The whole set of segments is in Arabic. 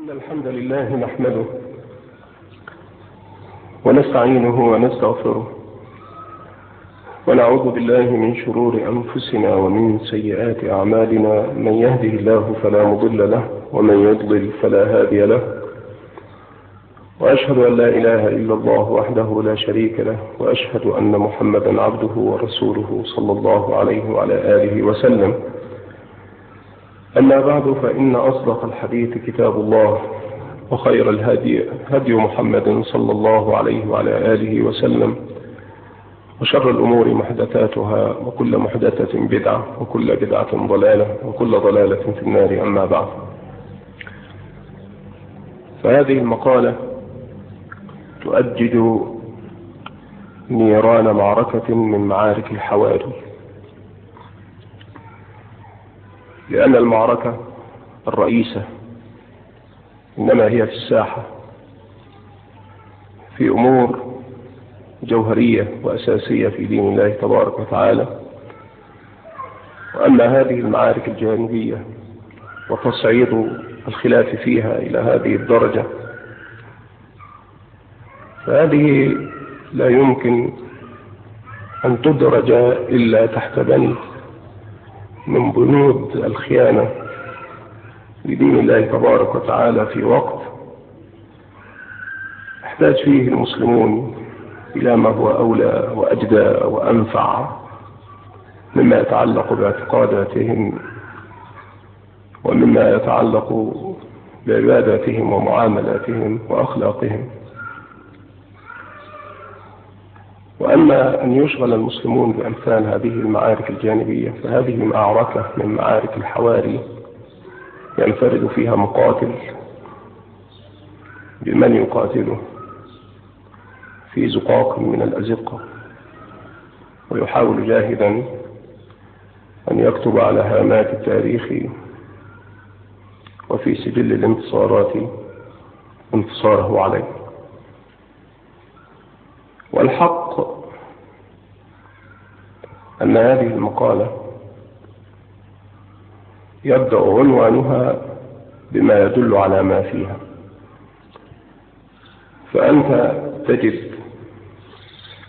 إن الحمد لله نحمده ونستعينه ونستغفره ونعوذ بالله من شرور أنفسنا ومن سيئات أعمالنا. من يهده الله فلا مضل له ومن يضلل فلا هادي له. وأشهد أن لا إله إلا الله وحده لا شريك له وأشهد أن محمدا عبده ورسوله صلى الله عليه وعلى آله وسلم. أما بعد فإن أصدق الحديث كتاب الله وخير الهدي هدي محمد صلى الله عليه وعلى آله وسلم وشر الأمور محدثاتها وكل محدثة بدعة وكل بدعة ضلالة وكل ضلالة في النار أما بعد. فهذه المقالة تؤجج نيران معركة من معارك الحواري لأن المعركة الرئيسة إنما هي في الساحة في أمور جوهرية وأساسية في دين الله تبارك وتعالى. وأما هذه المعارك الجانبية وتصعيد الخلاف فيها إلى هذه الدرجة فهذه لا يمكن أن تدرج إلا تحت بند من بنود الخيانة لدين الله تبارك وتعالى في وقت احتاج فيه المسلمون إلى ما هو أولى وأجدى وأنفع مما يتعلق باعتقاداتهم ومما يتعلق بعباداتهم ومعاملاتهم وأخلاقهم. وأما أن يشغل المسلمون بأمثال هذه المعارك الجانبية فهذه معركة من معارك الحواري ينفرد فيها مقاتل. بمن يقاتله؟ في زقاق من الأزقة. ويحاول جاهدا أن يكتب على هامات التاريخ وفي سجل الانتصارات انتصاره عليه. والحق أن هذه المقالة يبدأ عنوانها بما يدل على ما فيها. فأنت تجد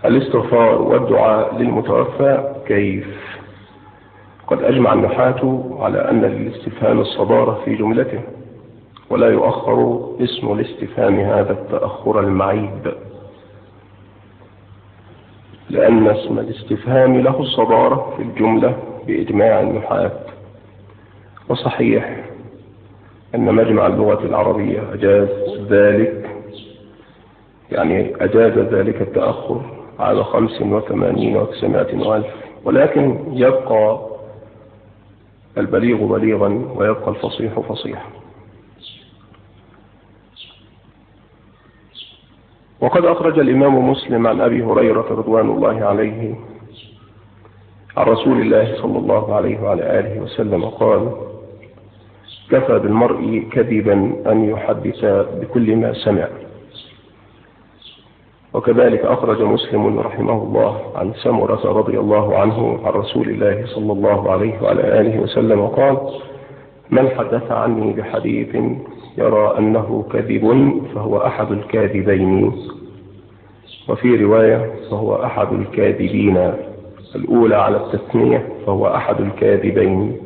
الاستغفار والدعاء للمتوفى كيف؟ قد أجمع النحاة على أن للاستفهام الصدارة في جملته ولا يؤخر اسم الاستفهام هذا التأخر المعيب. لأن اسم الاستفهام له الصدارة في الجملة بإجماع النحاة وصحيح أن مجمع اللغة العربية أجاز ذلك يعني أجاز ذلك التأخر على خمس وثمانين وتسعمائة وألف ولكن يبقى البليغ بليغا ويبقى الفصيح فصيحا. وقد أخرج الإمام مسلم عن أبي هريرة رضوان الله عليه عن رسول الله صلى الله عليه وعلى آله وسلم قال كفى بالمرء كذبا أن يحدث بكل ما سمع. وكذلك أخرج مسلم رحمه الله عن سمرة رضي الله عنه عن رسول الله صلى الله عليه وعلى آله وسلم قال من حدث عني بحديث يرى أنه كذب فهو أحد الكاذبين. وفي رواية فهو أحد الكاذبين. الأولى على التثنية فهو أحد الكاذبين.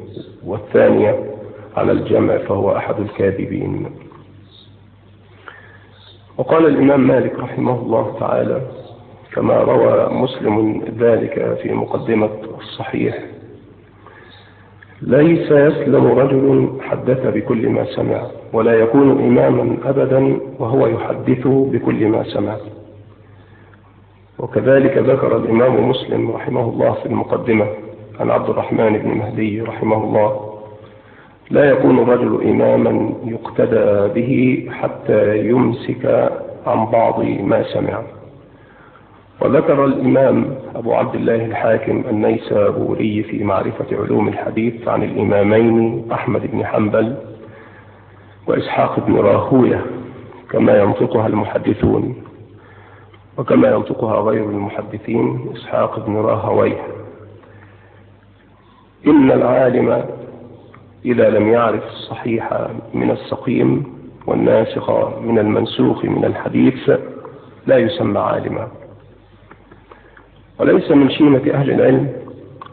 والثانية على الجمع فهو أحد الكاذبين. وقال الإمام مالك رحمه الله تعالى كما روى مسلم ذلك في مقدمة الصحيح ليس يسلم رجل حدث بكل ما سمع ولا يكون إماما أبدا وهو يحدث بكل ما سمع. وكذلك ذكر الإمام مسلم رحمه الله في المقدمة عن عبد الرحمن بن مهدي رحمه الله لا يكون الرجل إماما يقتدى به حتى يمسك عن بعض ما سمع. وذكر الإمام أبو عبد الله الحاكم النيسابوري في معرفة علوم الحديث عن الإمامين أحمد بن حنبل وإسحاق بن راهوية كما ينطقها المحدثون وكما ينطقها غير المحدثين إسحاق بن راهوية. إن العالم إذا لم يعرف الصحيح من السقيم والناسخ من المنسوخ من الحديث لا يسمى عالما. وليس من شيمة أهل العلم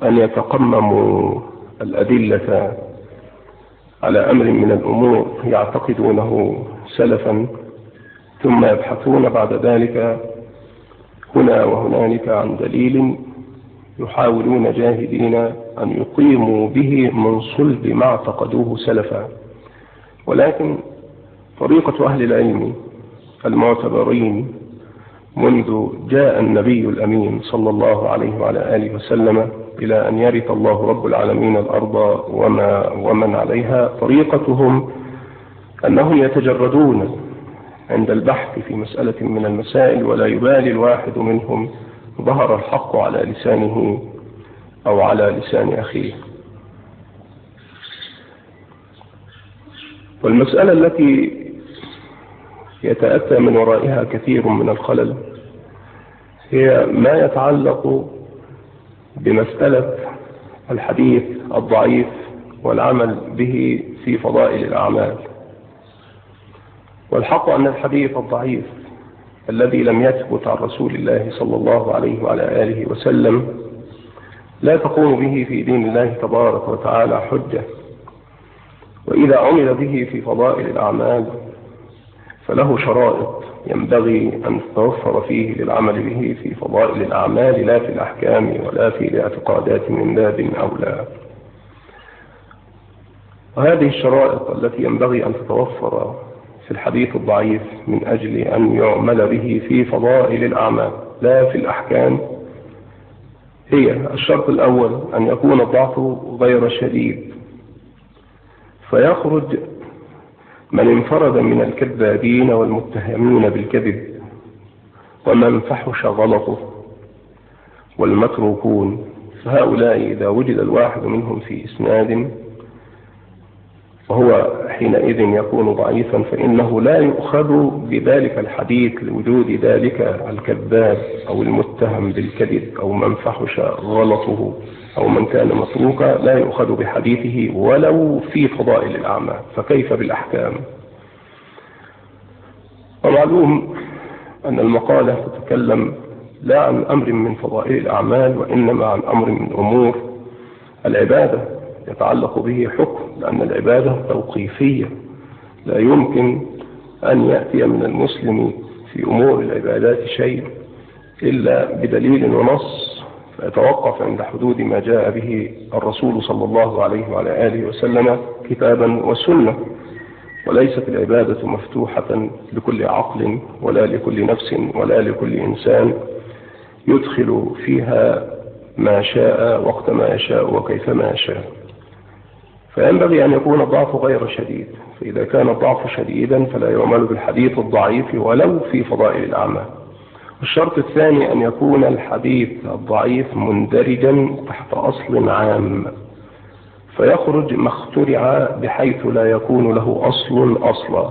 أن يتقمموا الأدلة على أمر من الأمور يعتقدونه سلفا ثم يبحثون بعد ذلك هنا وهنالك عن دليل يحاولون جاهدين أن يقيموا به من صلب ما اعتقدوه سلفا. ولكن طريقة أهل العلم المعتبرين منذ جاء النبي الأمين صلى الله عليه وعلى آله وسلم إلى أن يرث الله رب العالمين الأرض وما ومن عليها. طريقتهم أنهم يتجردون عند البحث في مسألة من المسائل ولا يبالي الواحد منهم ظهر الحق على لسانه أو على لسان أخيه. والمسألة التي يتأتى من ورائها كثير من الخلل. هي ما يتعلق بمسألة الحديث الضعيف والعمل به في فضائل الأعمال. والحق أن الحديث الضعيف الذي لم يثبت عن رسول الله صلى الله عليه وعلى آله وسلم لا تقوم به في دين الله تبارك وتعالى حجة. وإذا عمل به في فضائل الأعمال فله شرائط ينبغي أن تتوفر فيه للعمل به في فضائل الأعمال لا في الأحكام ولا في الاعتقادات من باب أولى. وهذه الشرائط التي ينبغي أن تتوفر في الحديث الضعيف من أجل أن يعمل به في فضائل الأعمال لا في الأحكام. هي الشرط الأول أن يكون الضعف غير شديد. فيخرج من انفرد من الكذابين والمتهمين بالكذب ومن فحش غلطه والمتروكون فهؤلاء إذا وجد الواحد منهم في إسناد وهو حينئذ يكون ضعيفا فإنه لا يؤخذ بذلك الحديث لوجود ذلك الكذاب أو المتهم بالكذب أو من فحش غلطه. أو من كان متروكا لا يؤخذ بحديثه ولو في فضائل الأعمال فكيف بالأحكام؟ ومعلوم أن المقالة تتكلم لا عن أمر من فضائل الأعمال وإنما عن أمر من أمور العبادة يتعلق به حكم لأن العبادة توقيفية. لا يمكن أن يأتي من المسلم في أمور العبادات شيء إلا بدليل ونص فيتوقف عند حدود ما جاء به الرسول صلى الله عليه وعلى آله وسلم كتابا وسنة وليست العبادة مفتوحة لكل عقل ولا لكل نفس ولا لكل إنسان يدخل فيها ما شاء وقت ما يشاء وكيفما يشاء. فينبغي أن يكون الضعف غير شديد فإذا كان الضعف شديدا فلا يعمل بالحديث الضعيف ولو في فضائل الأعمال. الشرط الثاني أن يكون الحديث الضعيف مندرجا تحت أصل عام فيخرج ما اخترع بحيث لا يكون له أصل أصلا.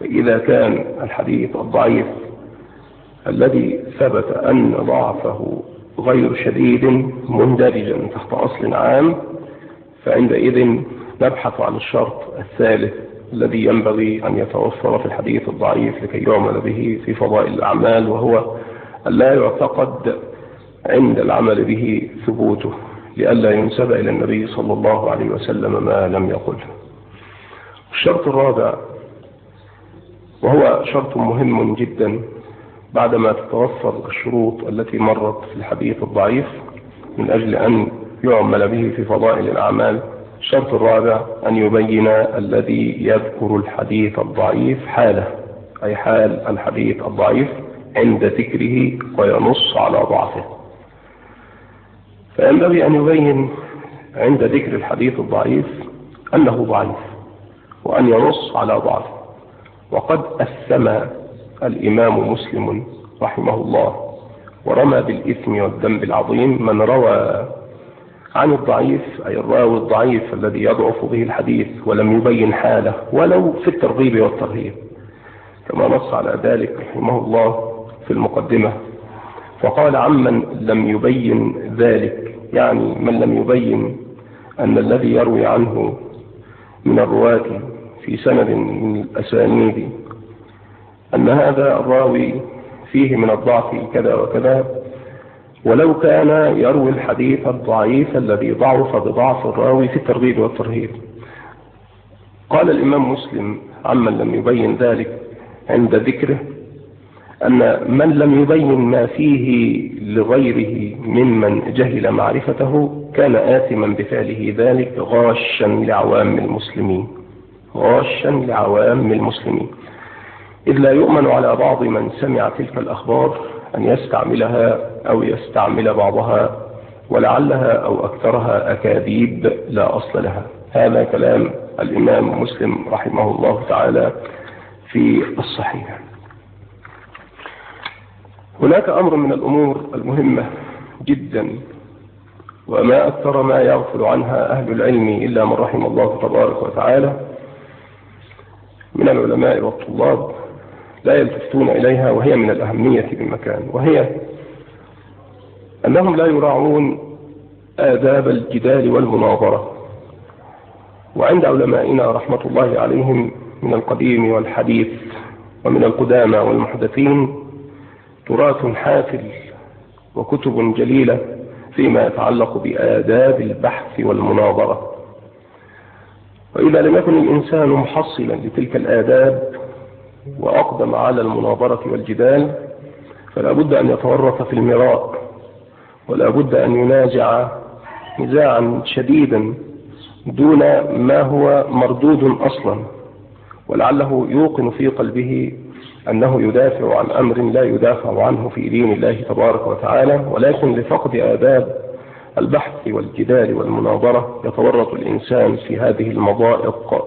فإذا كان الحديث الضعيف الذي ثبت أن ضعفه غير شديد مندرجا تحت أصل عام فعندئذ نبحث عن الشرط الثالث. الذي ينبغي أن يتوفر في الحديث الضعيف لكي يعمل به في فضائل الأعمال وهو لا يعتقد عند العمل به ثبوته لئلا ينسب إلى النبي صلى الله عليه وسلم ما لم يقله الشرط الرابع وهو شرط مهم جدا بعدما تتوفر الشروط التي مرت في الحديث الضعيف من أجل أن يعمل به في فضائل الأعمال. الشرط الرابع أن يبين الذي يذكر الحديث الضعيف حاله أي حال الحديث الضعيف عند ذكره وينص على ضعفه. فينبغي أن يبين عند ذكر الحديث الضعيف أنه ضعيف وأن ينص على ضعفه. وقد أسم الإمام مسلم رحمه الله ورمى بالإثم والذنب العظيم من روى عن الضعيف أي الراوي الضعيف الذي يضعف به الحديث ولم يبين حاله ولو في الترغيب والترهيب كما نص على ذلك رحمه الله في المقدمة. فقال عمن لم يبين ذلك. يعني من لم يبين أن الذي يروي عنه من الرواة في سند من الأسانيد أن هذا الراوي فيه من الضعف كذا وكذا ولو كان يروي الحديث الضعيف الذي ضعف بضعف الراوي في الترغيب والترهيب. قال الإمام مسلم عمن لم يبين ذلك عند ذكره أن من لم يبين ما فيه لغيره ممن جهل معرفته كان آثما بفعله ذلك غاشا لعوام المسلمين. غاشا لعوام المسلمين. إذ لا يؤمن على بعض من سمع تلك الأخبار أن يستعملها أو يستعمل بعضها ولعلها أو أكثرها أكاذيب لا أصل لها. هذا كلام الإمام مسلم رحمه الله تعالى في الصحيح. هناك أمر من الأمور المهمة جدا وما أكثر ما يغفل عنها أهل العلم إلا من رحم الله تبارك وتعالى من العلماء والطلاب. لا يلتفتون إليها وهي من الأهمية بمكان وهي أنهم لا يراعون آداب الجدال والمناظرة. وعند علمائنا رحمة الله عليهم من القديم والحديث ومن القدامى والمحدثين تراث حافل وكتب جليلة فيما يتعلق بآداب البحث والمناظرة. وإذا لم يكن الإنسان محصلا لتلك الآداب وأقدم على المناظرة والجدال فلا بد أن يتورط في المراء ولا بد أن ينازع نزاعا شديدا دون ما هو مردود أصلا ولعله يوقن في قلبه أنه يدافع عن أمر لا يدافع عنه في دين الله تبارك وتعالى ولكن لفقد آداب البحث والجدال والمناظرة يتورط الإنسان في هذه المضائق.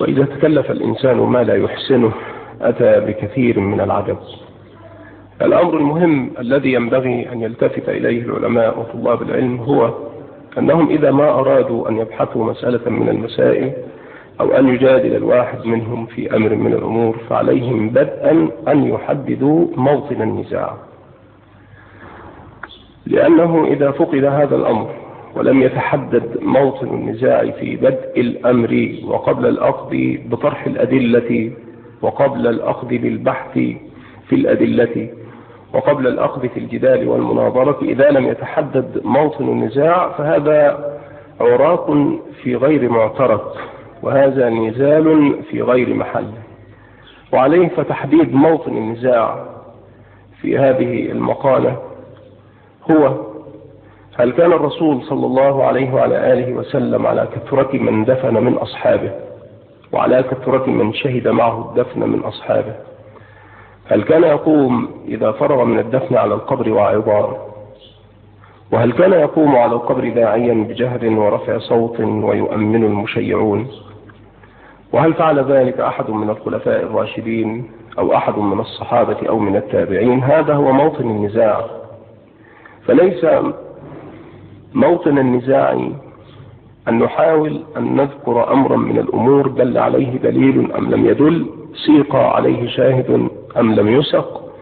وإذا تكلف الإنسان ما لا يحسنه أتى بكثير من العجب. الأمر المهم الذي ينبغي أن يلتفت إليه العلماء وطلاب العلم هو أنهم إذا ما أرادوا أن يبحثوا مسألة من المسائل أو أن يجادل الواحد منهم في أمر من الأمور فعليهم بدءا أن يحددوا موطن النزاع. لأنه إذا فقد هذا الأمر ولم يتحدد موطن النزاع في بدء الأمر وقبل الأخذ بطرح الأدلة وقبل الأخذ بالبحث في الأدلة وقبل الأخذ في الجدال والمناظرة إذا لم يتحدد موطن النزاع فهذا عراق في غير معترك وهذا نزال في غير محل. وعليه فتحديد موطن النزاع في هذه المقالة هو هل كان الرسول صلى الله عليه وعلى آله وسلم على كثرة من دفن من أصحابه؟ وعلى كثرة من شهد معه الدفن من أصحابه؟ هل كان يقوم إذا فرغ من الدفن على القبر وعظار وهل كان يقوم على القبر داعيا بجهر ورفع صوت ويؤمن المشيعون؟ وهل فعل ذلك أحد من الخلفاء الراشدين أو أحد من الصحابة أو من التابعين؟ هذا هو موطن النزاع. فليس موطن النزاع أن نحاول أن نذكر أمرا من الأمور دل عليه دليل أم لم يدل سيق عليه شاهد أم لم يسق.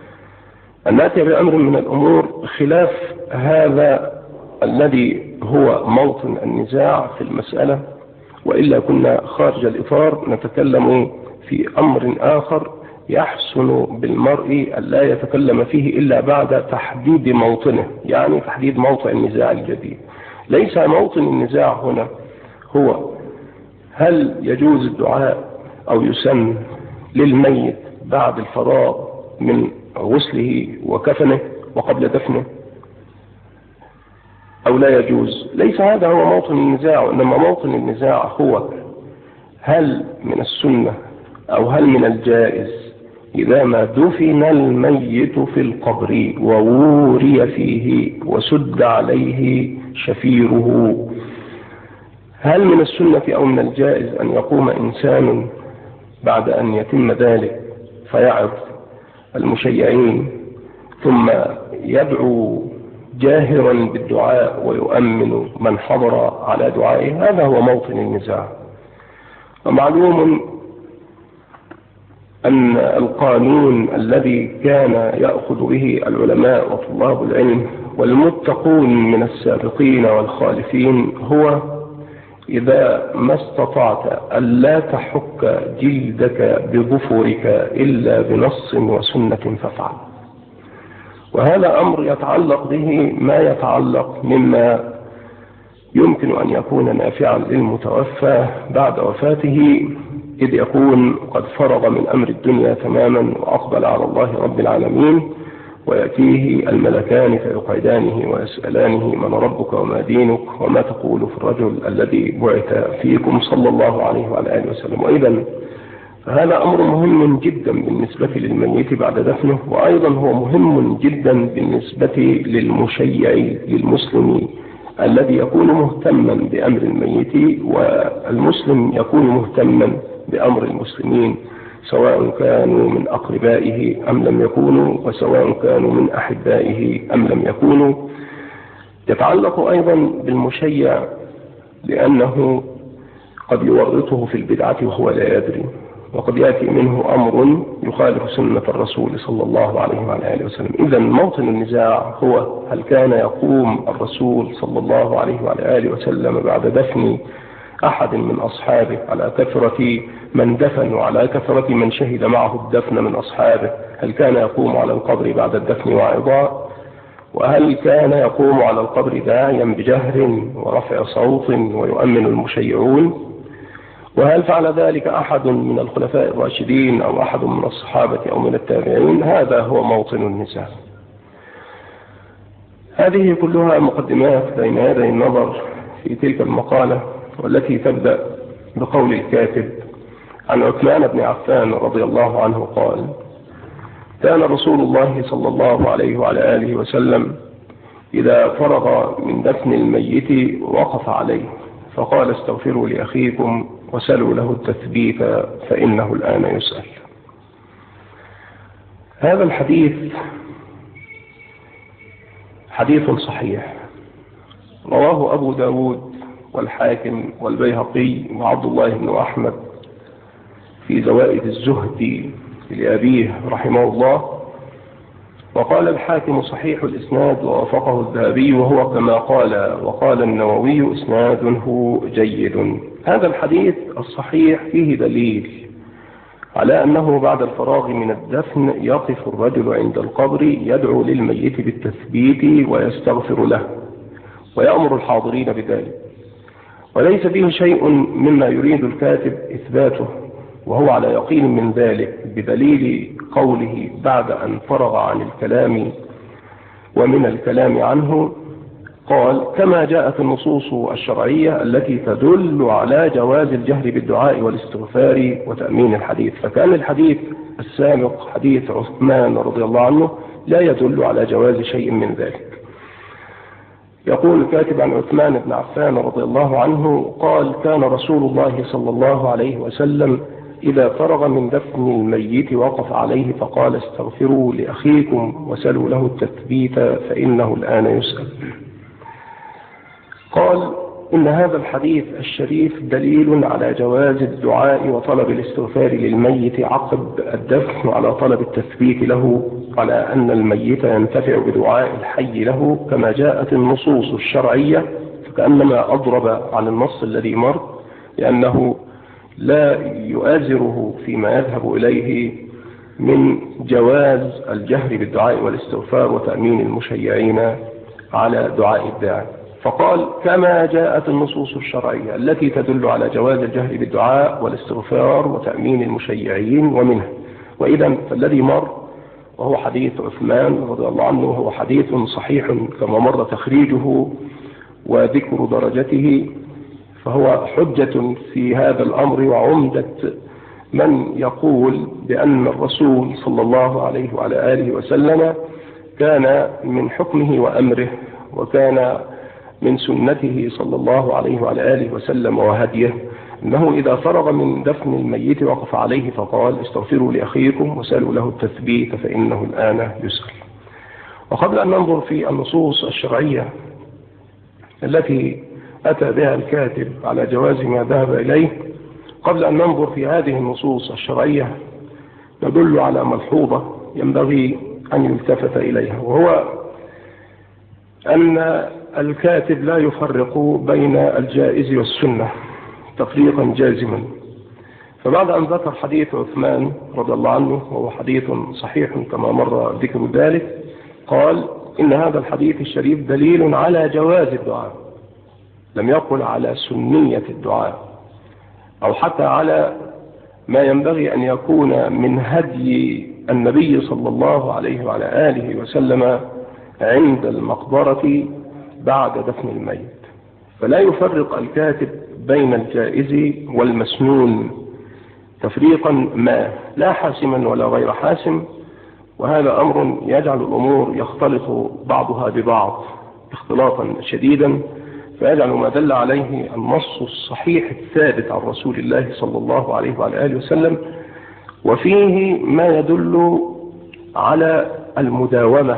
أن نأتي بأمر من الأمور خلاف هذا الذي هو موطن النزاع في المسألة. وإلا كنا خارج الإطار نتكلم في أمر آخر يحسن بالمرء أن لا يتكلم فيه إلا بعد تحديد موطنه يعني تحديد موطن النزاع الجديد. ليس موطن النزاع هنا هو هل يجوز الدعاء أو يسن للميت بعد الفراغ من غسله وكفنه وقبل دفنه؟ أو لا يجوز؟ ليس هذا هو موطن النزاع وإنما موطن النزاع هو هل من السنة أو هل من الجائز؟ إذا ما دفن الميت في القبر ووري فيه وسد عليه شفيره هل من السنة أو من الجائز أن يقوم إنسان بعد أن يتم ذلك فيعظ المشيعين ثم يدعو جاهرا بالدعاء ويؤمن من حضر على دعائه؟ هذا هو موطن النزاع. ومعلوم أن القانون الذي كان يأخذ به العلماء وطلاب العلم والمتقون من السابقين والخالفين هو إذا ما استطعت ألا تحك جلدك بظفرك إلا بنص وسنة فافعل. وهذا أمر يتعلق به ما يتعلق مما يمكن أن يكون نافعا للمتوفى بعد وفاته. إذ يكون قد فرغ من أمر الدنيا تماما وأقبل على الله رب العالمين ويأتيه الملكان فيقعدانه ويسألانه من ربك وما دينك وما تقول في الرجل الذي بعث فيكم صلى الله عليه وعلى آله وسلم. وإذا هذا أمر مهم جدا بالنسبة للميت بعد دفنه وأيضا هو مهم جدا بالنسبة للمشيع للمسلم. الذي يكون مهتما بأمر الميت والمسلم يكون مهتما بأمر المسلمين سواء كانوا من أقربائه أم لم يكونوا وسواء كانوا من أحبائه أم لم يكونوا. يتعلق أيضا بالمشيع لأنه قد يورطه في البدعة وهو لا يدري. وقد يأتي منه أمر يخالف سنة الرسول صلى الله عليه وعلى آله وسلم. إذا موطن النزاع هو هل كان يقوم الرسول صلى الله عليه وعلى آله وسلم بعد دفن أحد من أصحابه على كثرة من دفن وعلى كثرة من شهد معه الدفن من أصحابه؟ هل كان يقوم على القبر بعد الدفن واعظا وهل كان يقوم على القبر داعيا بجهر ورفع صوت ويؤمن المشيعون؟ وهل فعل ذلك أحد من الخلفاء الراشدين أو أحد من الصحابة أو من التابعين؟ هذا هو موطن النزاع هذه كلها مقدمات بين يدي النظر في تلك المقالة والتي تبدأ بقول الكاتب عن عثمان بن عفان رضي الله عنه قال كان رسول الله صلى الله عليه وعلى آله وسلم إذا فرغ من دفن الميت وقف عليه فقال استغفروا لأخيكم وسلوا له التثبيت فإنه الآن يسأل. هذا الحديث حديث صحيح. رواه أبو داود والحاكم والبيهقي وعبد الله بن أحمد في زوائد الزهد لأبيه رحمه الله. وقال الحاكم صحيح الإسناد ووافقه الذهبي وهو كما قال وقال النووي إسناده جيد. هذا الحديث الصحيح فيه دليل على أنه بعد الفراغ من الدفن يقف الرجل عند القبر يدعو للميت بالتثبيت ويستغفر له ويأمر الحاضرين بذلك. وليس فيه شيء مما يريد الكاتب إثباته وهو على يقين من ذلك بدليل قوله بعد أن فرغ عن الكلام ومن الكلام عنه قال كما جاءت النصوص الشرعية التي تدل على جواز الجهر بالدعاء والاستغفار وتأمين الحديث. فكان الحديث السابق حديث عثمان رضي الله عنه لا يدل على جواز شيء من ذلك. يقول الكاتب عن عثمان بن عفان رضي الله عنه قال كان رسول الله صلى الله عليه وسلم إذا فرغ من دفن الميت وقف عليه فقال استغفروا لأخيكم وسلوا له التثبيت فإنه الآن يسأل. قال إن هذا الحديث الشريف دليل على جواز الدعاء وطلب الاستغفار للميت عقب الدفن وعلى طلب التثبيت له على أن الميت ينتفع بدعاء الحي له كما جاءت النصوص الشرعية فكأنما أضرب عن النص الذي مر لأنه لا يؤازره فيما يذهب إليه من جواز الجهر بالدعاء والاستغفار وتأمين المشيعين على دعاء الداعي. فقال كما جاءت النصوص الشرعية التي تدل على جواز الجهر بالدعاء والاستغفار وتأمين المشيعين ومنها وإذا فالذي مر وهو حديث عثمان رضي الله عنه وهو حديث صحيح كما مر تخريجه وذكر درجته فهو حجة في هذا الأمر وعمدة من يقول بأن الرسول صلى الله عليه وعلى آله وسلم كان من حكمه وأمره وكان من سنته صلى الله عليه وعلى آله وسلم وهديه أنه إذا فرغ من دفن الميت وقف عليه فقال استغفروا لأخيكم وسألوا له التثبيت فإنه الآن يسأل وقبل أن ننظر في النصوص الشرعية التي أتى بها الكاتب على جواز ما ذهب إليه قبل أن ننظر في هذه النصوص الشرعية ندل على ملحوظة ينبغي أن يلتفت إليها وهو أن الكاتب لا يفرق بين الجائز والسنة تفريقا جازما. فبعد أن ذكر حديث عثمان رضي الله عنه وهو حديث صحيح كما مر ذكر ذلك قال إن هذا الحديث الشريف دليل على جواز الدعاء لم يقل على سنية الدعاء أو حتى على ما ينبغي أن يكون من هدي النبي صلى الله عليه وعلى آله وسلم عند المقبرة بعد دفن الميت. فلا يفرق الكاتب بين الجائز والمسنون. تفريقا ما لا حاسما ولا غير حاسم وهذا أمر يجعل الأمور يختلط بعضها ببعض اختلاطا شديدا فيجعل ما دل عليه النص الصحيح الثابت عن رسول الله صلى الله عليه وعلى آله وسلم. وفيه ما يدل على المداومة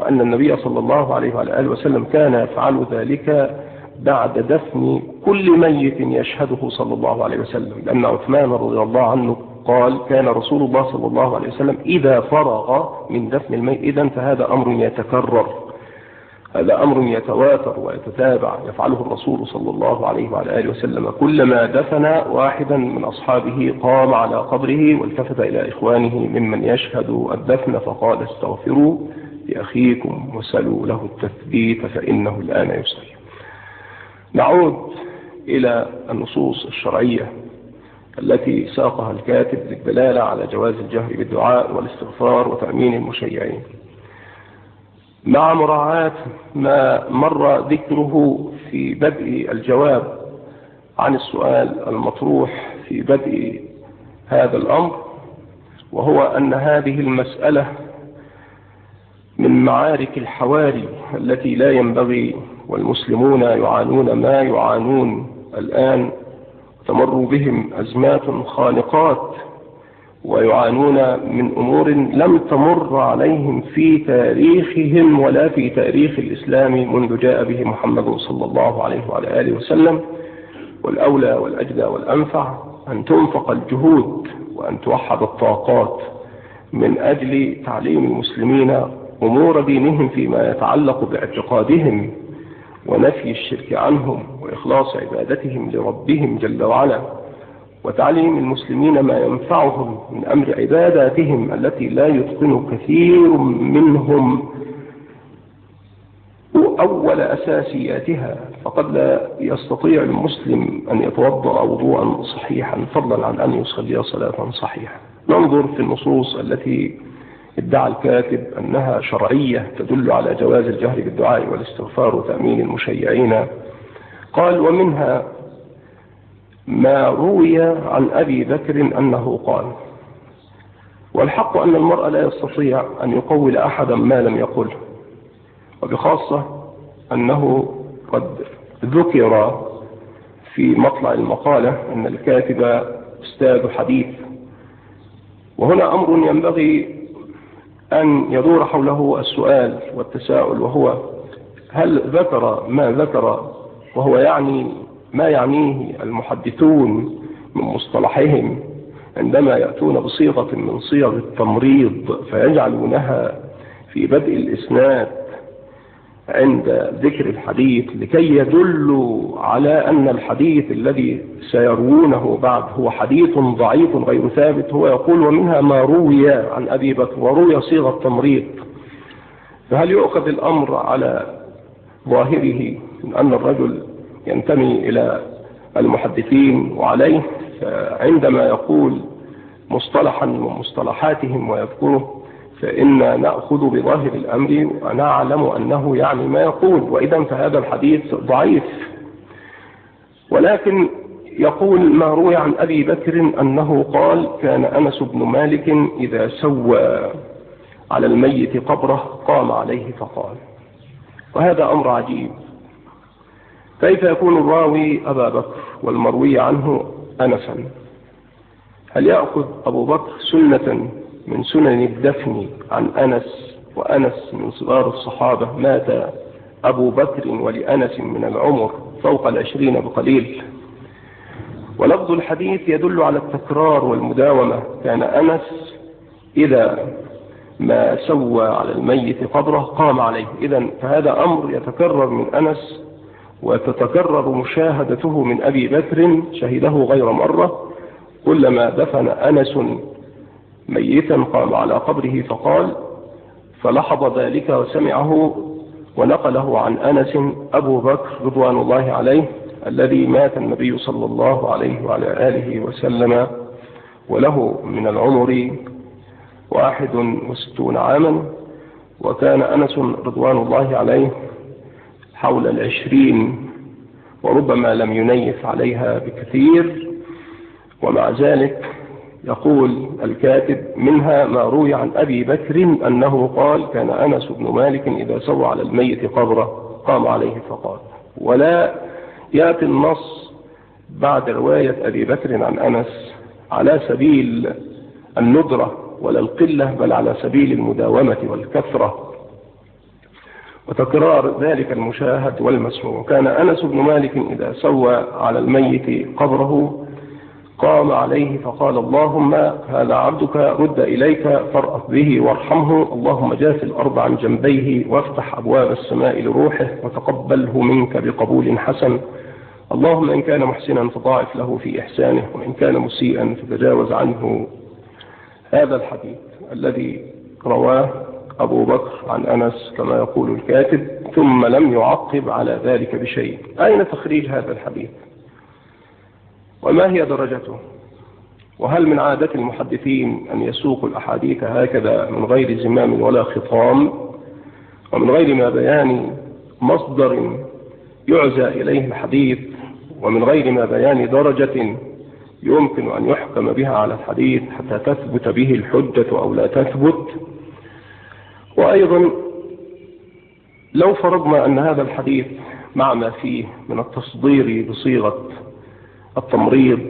وأن النبي صلى الله عليه وعلى آله وسلم كان يفعل ذلك بعد دفن كل ميت يشهده صلى الله عليه وسلم. لأن عثمان رضي الله عنه قال كان رسول الله صلى الله عليه وسلم إذا فرغ من دفن الميت إذا فهذا أمر يتكرر. هذا أمر يتواتر ويتتابع يفعله الرسول صلى الله عليه وعلى آله وسلم. كلما دفن واحدا من أصحابه قام على قبره والتفت إلى إخوانه ممن يشهد الدفن فقال استغفروا. لأخيكم وسلوا له التثبيت فإنه الآن يسلم نعود إلى النصوص الشرعية التي ساقها الكاتب للدلالة على جواز الجهر بالدعاء والاستغفار وتأمين المشيعين. مع مراعاة ما مر ذكره في بدء الجواب عن السؤال المطروح في بدء هذا الأمر وهو أن هذه المسألة من معارك الحواري التي لا ينبغي والمسلمون يعانون ما يعانون الآن تمر بهم أزمات خانقات ويعانون من أمور لم تمر عليهم في تاريخهم ولا في تاريخ الإسلام منذ جاء به محمد صلى الله عليه وعلى آله وسلم والأولى والأجدى والأنفع أن تنفق الجهود وأن توحد الطاقات من أجل تعليم المسلمين أمور دينهم فيما يتعلق باعتقادهم ونفي الشرك عنهم وإخلاص عبادتهم لربهم جل وعلا وتعليم المسلمين ما ينفعهم من أمر عباداتهم التي لا يتقن كثير منهم. أول أساسياتها فقد لا يستطيع المسلم أن يتوضأ وضوءا صحيحا فضلا عن أن يصلي صلاة صحيحة. ننظر في النصوص التي ادعى الكاتب أنها شرعية تدل على جواز الجهر بالدعاء والاستغفار وتأمين المشيعين. قال ومنها ما روي عن أبي بكر أنه قال والحق أن المرء لا يستطيع أن يقول أحدا ما لم يقله وبخاصة أنه قد ذكر في مطلع المقالة أن الكاتب أستاذ حديث. وهنا أمر ينبغي أن يدور حوله السؤال والتساؤل وهو هل ذكر ما ذكر وهو يعني ما يعنيه المحدثون من مصطلحهم عندما يأتون بصيغة من صيغ التمريض فيجعلونها في بدء الإسناد عند ذكر الحديث لكي يدلوا على أن الحديث الذي سيروونه بعد هو حديث ضعيف غير ثابت هو يقول ومنها ما روي عن أبي بكر وروي صيغة تمريض فهل يؤخذ الأمر على ظاهره من أن الرجل ينتمي إلى المحدثين وعليه؟ فعندما يقول مصطلحا من مصطلحاتهم ويذكره فإن نأخذ بظاهر الأمر ونعلم أنه يعني ما يقول وإذا فهذا الحديث ضعيف. ولكن يقول ما روي عن أبي بكر أنه قال كان أنس بن مالك إذا سوى على الميت قبره قام عليه فقال. وهذا أمر عجيب. كيف يكون الراوي أبا بكر والمروي عنه أنسا؟ هل يأخذ أبو بكر سنة من سنن الدفن عن أنس وأنس من صغار الصحابة مات أبو بكر ولأنس من العمر فوق العشرين بقليل. ولفظ الحديث يدل على التكرار والمداومة. كان أنس إذا ما سوى على الميت قبره قام عليه. إذا فهذا أمر يتكرر من أنس وتتكرر مشاهدته من أبي بكر شهده غير مرة. كلما دفن أنس ميتا قام على قبره فقال فلحظ ذلك وسمعه ونقله عن أنس أبو بكر رضوان الله عليه الذي مات النبي صلى الله عليه وعلى آله وسلم وله من العمر واحد وستون عاما وكان أنس رضوان الله عليه حول العشرين وربما لم ينيف عليها بكثير ومع ذلك يقول الكاتب منها ما روي عن أبي بكر أنه قال كان أنس بن مالك إذا سوى على الميت قبره قام عليه فقال ولا يأتي النص بعد رواية أبي بكر عن أنس على سبيل الندرة ولا القلة بل على سبيل المداومة والكثرة وتكرار ذلك المشاهد والمسموع. كان أنس بن مالك إذا سوى على الميت قبره قام عليه فقال اللهم هذا عبدك رد إليك فارأف به وارحمه. اللهم جاف الأرض عن جنبيه وافتح أبواب السماء لروحه وتقبله منك بقبول حسن. اللهم إن كان محسنا فضاعف له في إحسانه وإن كان مسيئا فتجاوز عنه. هذا الحديث الذي رواه أبو بكر عن أنس كما يقول الكاتب ثم لم يعقب على ذلك بشيء. أين تخريج هذا الحديث؟ وما هي درجته؟ وهل من عادة المحدثين أن يسوقوا الأحاديث هكذا من غير زمام ولا خطام؟ ومن غير ما بيان مصدر يعزى إليه الحديث ومن غير ما بيان درجة يمكن أن يحكم بها على الحديث حتى تثبت به الحجة أو لا تثبت؟ وأيضا لو فرضنا أن هذا الحديث مع ما فيه من التصدير بصيغة التمريض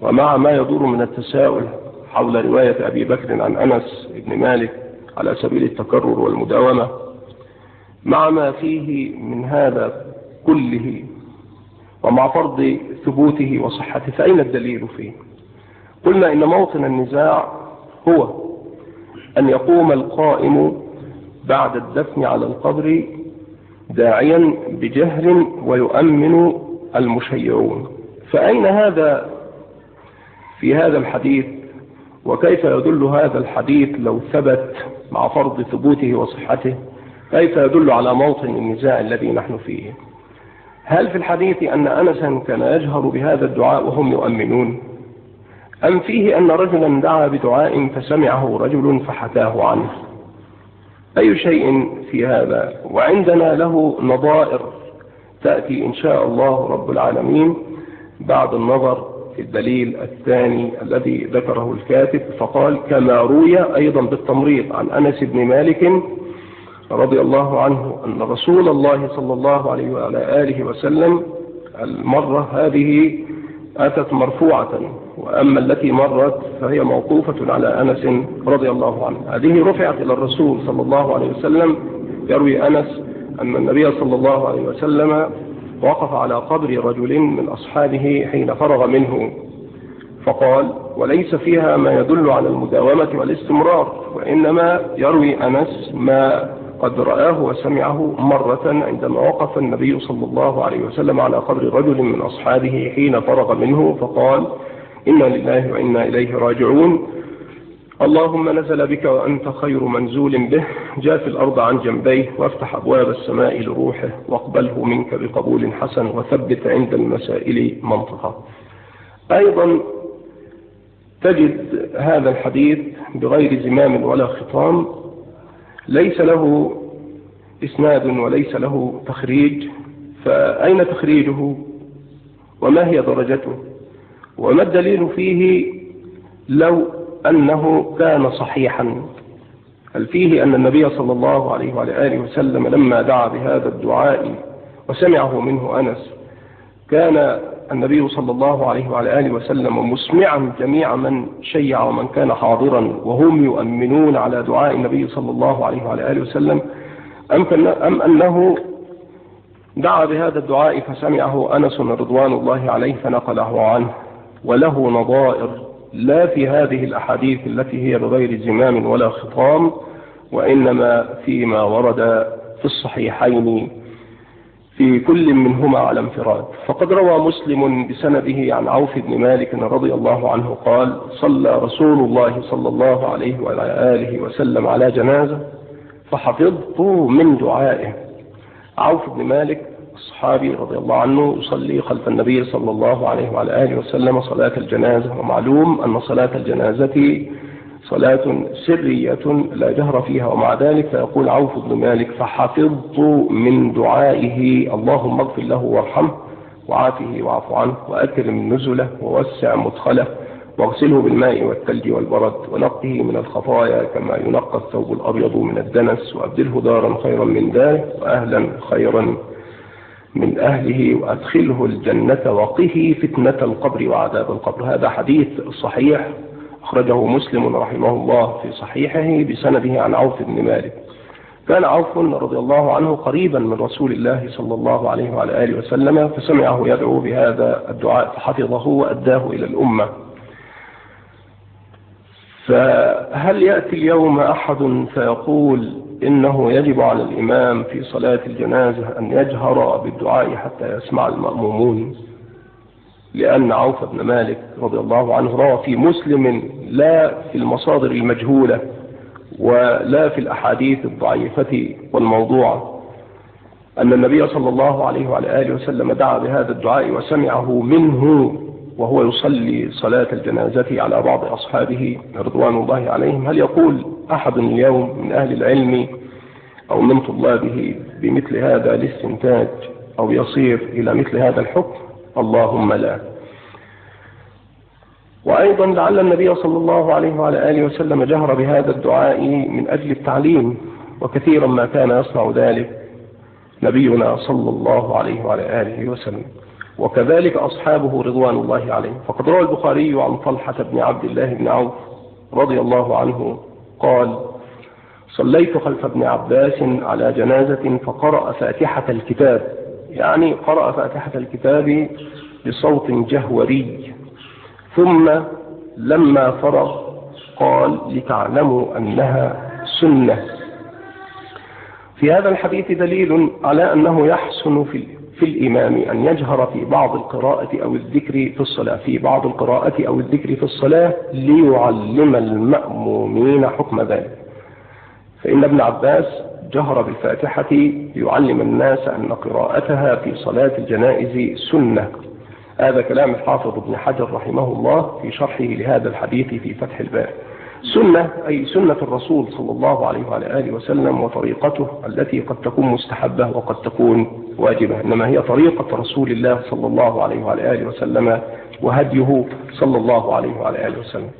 ومع ما يدور من التساؤل حول رواية أبي بكر عن أنس بن مالك على سبيل التكرر والمداومة مع ما فيه من هذا كله ومع فرض ثبوته وصحته فأين الدليل فيه؟ قلنا إن موطن النزاع هو أن يقوم القائم بعد الدفن على القبر داعيا بجهر ويؤمن المشيعون. فأين هذا في هذا الحديث؟ وكيف يدل هذا الحديث لو ثبت مع فرض ثبوته وصحته؟ كيف يدل على موطن النزاع الذي نحن فيه؟ هل في الحديث أن أنسا كان يجهر بهذا الدعاء وهم يؤمنون؟ أم فيه أن رجلا دعا بدعاء فسمعه رجل فحكاه عنه؟ أي شيء في هذا؟ وعندنا له نظائر تأتي إن شاء الله رب العالمين بعد النظر في الدليل الثاني الذي ذكره الكاتب فقال كما روي أيضا بالتمريض عن أنس بن مالك رضي الله عنه أن رسول الله صلى الله عليه وعلى آله وسلم المرة هذه أتت مرفوعة وأما التي مرت فهي موقوفة على أنس رضي الله عنه. هذه رفعت إلى الرسول صلى الله عليه وسلم يروي أنس أن النبي صلى الله عليه وسلم وقف على قبر رجل من أصحابه حين فرغ منه. فقال وليس فيها ما يدل على المداومة والاستمرار وإنما يروي أنس ما قد رآه وسمعه مرة عندما وقف النبي صلى الله عليه وسلم على قبر رجل من أصحابه حين فرغ منه. فقال إنا لله وإنا إليه راجعون. اللهم نزل بك وأنت خير منزول به. جاف الأرض عن جنبيه وافتح أبواب السماء لروحه واقبله منك بقبول حسن وثبت عند المسائل منطقة. أيضا تجد هذا الحديث بغير زمام ولا خطام. ليس له إسناد وليس له تخريج. فأين تخريجه؟ وما هي درجته؟ وما الدليل فيه؟ لو أنه كان صحيحا. هل فيه أن النبي صلى الله عليه وعلى آله وسلم لما دعا بهذا الدعاء وسمعه منه أنس كان النبي صلى الله عليه وعلى آله وسلم مسمعا جميع من شيع ومن كان حاضرا وهم يؤمنون على دعاء النبي صلى الله عليه وعلى آله وسلم. أم, أنه دعا بهذا الدعاء فسمعه أنس رضوان الله عليه فنقله عنه وله نظائر. لا في هذه الأحاديث التي هي بغير زمام ولا خطام وإنما فيما ورد في الصحيحين في كل منهما على انفراد. فقد روى مسلم بسنده عن عوف بن مالك رضي الله عنه قال صلى رسول الله صلى الله عليه وعلى آله وسلم على جنازة فحفظت من دعائه. عوف بن مالك الصحابي رضي الله عنه يصلي خلف النبي صلى الله عليه وعلى آله وسلم صلاة الجنازة. ومعلوم أن صلاة الجنازة صلاة سرية لا جهر فيها ومع ذلك فيقول عوف بن مالك فحفظت من دعائه اللهم اغفر له وارحمه وعافه واعف عنه وأكرم نزله ووسع مدخله واغسله بالماء والثلج والبرد ونقه من الخطايا كما ينقى الثوب الأبيض من الدنس وأبدله دارا خيرا من داره وأهلا خيرا من أهله وأدخله الجنة وقه فتنة القبر وعذاب القبر. هذا حديث صحيح أخرجه مسلم رحمه الله في صحيحه بسنده عن عوف بن مالك. كان عوف رضي الله عنه قريبا من رسول الله صلى الله عليه وعلى آله وسلم فسمعه يدعو بهذا الدعاء فحفظه وأداه إلى الأمة. فهل يأتي اليوم أحد فيقول إنه يجب على الإمام في صلاة الجنازة أن يجهر بالدعاء حتى يسمع المأمومون لأن عوف بن مالك رضي الله عنه روى في مسلم لا في المصادر المجهولة ولا في الأحاديث الضعيفة والموضوعة أن النبي صلى الله عليه وعلى آله وسلم دعا بهذا الدعاء وسمعه منه وهو يصلي صلاة الجنازة على بعض أصحابه رضوان الله عليهم. هل يقول أحد اليوم من أهل العلم أو من طلابه بمثل هذا الاستنتاج أو يصير إلى مثل هذا الحكم؟ اللهم لا. وأيضا لعل النبي صلى الله عليه وعلى آله وسلم جهر بهذا الدعاء من أجل التعليم وكثيرا ما كان يصنع ذلك نبينا صلى الله عليه وعلى آله وسلم. وكذلك أصحابه رضوان الله عليهم. فقد روى البخاري عن طلحة بن عبد الله بن عوف رضي الله عنه قال صليت خلف ابن عباس على جنازة فقرأ فاتحة الكتاب. يعني قرأ فاتحة الكتاب بصوت جهوري. ثم لما فرغ قال لتعلموا أنها سنة. في هذا الحديث دليل على أنه يحسن في في الإمام أن يجهر في بعض القراءة أو الذكر في الصلاة في بعض القراءة أو الذكر في الصلاة ليعلم المأمومين حكم ذلك. فإن ابن عباس جهر بالفاتحة ليعلم الناس أن قراءتها في صلاة الجنائز سنة. هذا كلام الحافظ ابن حجر رحمه الله في شرحه لهذا الحديث في فتح الباب سنة أي سنة الرسول صلى الله عليه وعلى آله وسلم وطريقته التي قد تكون مستحبة وقد تكون واجبة إنما هي طريقة رسول الله صلى الله عليه وعلى آله وسلم وهديه صلى الله عليه وعلى آله وسلم.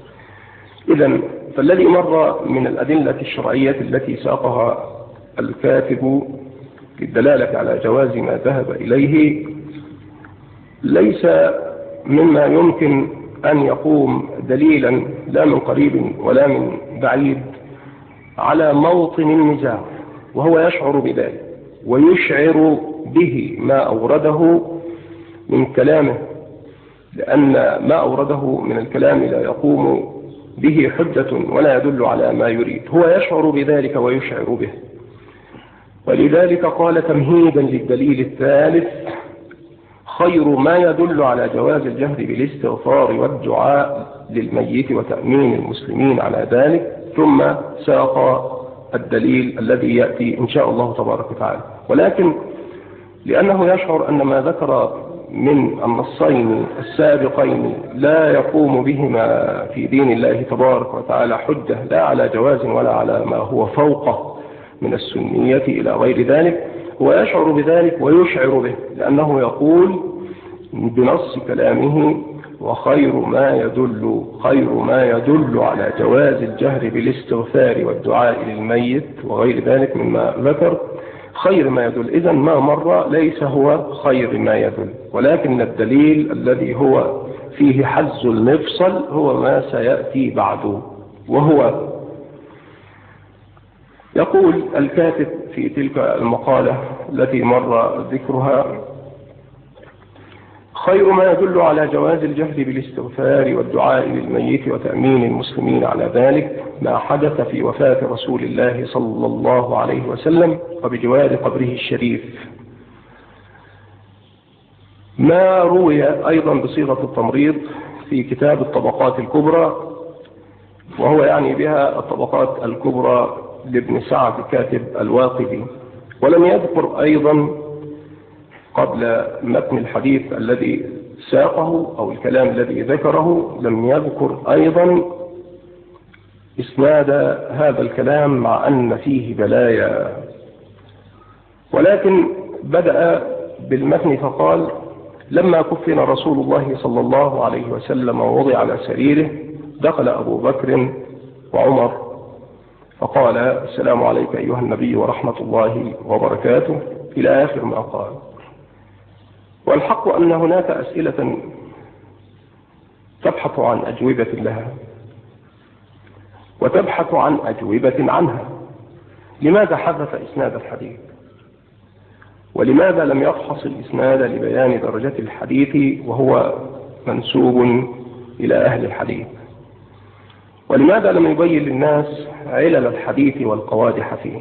إذا فالذي مر من الأدلة الشرعية التي ساقها الكاتب للدلالة على جواز ما ذهب إليه ليس مما يمكن أن يقوم دليلا لا من قريب ولا من بعيد على موطن النزاع وهو يشعر بذلك ويشعر به ما أورده من كلامه لأن ما أورده من الكلام لا يقوم به حجة ولا يدل على ما يريد. هو يشعر بذلك ويشعر به. ولذلك قال تمهيدا للدليل الثالث خير ما يدل على جواز الجهر بالاستغفار والدعاء للميت وتأمين المسلمين على ذلك ثم ساق الدليل الذي يأتي إن شاء الله تبارك وتعالى. ولكن لأنه يشعر أن ما ذكر من النصين السابقين لا يقوم بهما في دين الله تبارك وتعالى حجة لا على جواز ولا على ما هو فوقه من السنية إلى غير ذلك هو يشعر بذلك ويشعر به لأنه يقول بنص كلامه وخير ما يدل خير ما يدل على جواز الجهر بالاستغفار والدعاء للميت وغير ذلك مما ذكر. خير ما يدل. إذا ما مر ليس هو خير ما يدل ولكن الدليل الذي هو فيه حز المفصل هو ما سيأتي بعده وهو يقول الكاتب في تلك المقالة التي مر ذكرها. خير ما يدل على جواز الجهد بالاستغفار والدعاء للميت وتأمين المسلمين على ذلك ما حدث في وفاة رسول الله صلى الله عليه وسلم وبجوار قبره الشريف. ما روي أيضا بصيغة التمريض في كتاب الطبقات الكبرى وهو يعني بها الطبقات الكبرى لابن سعد كاتب الواقدي. ولم يذكر أيضا قبل متن الحديث الذي ساقه أو الكلام الذي ذكره لم يذكر أيضا إسناد هذا الكلام مع أن فيه بلايا. ولكن بدأ بالمتن فقال لما كفن رسول الله صلى الله عليه وسلم ووضع على سريره دخل أبو بكر وعمر فقال السلام عليك أيها النبي ورحمة الله وبركاته. إلى آخر ما قال. والحق أن هناك أسئلة تبحث عن أجوبة لها وتبحث عن أجوبة عنها. لماذا حدث إسناد الحديث؟ ولماذا لم يفحص الإسناد لبيان درجة الحديث وهو منسوب إلى أهل الحديث؟ ولماذا لم يبين للناس علل الحديث والقوادح فيه؟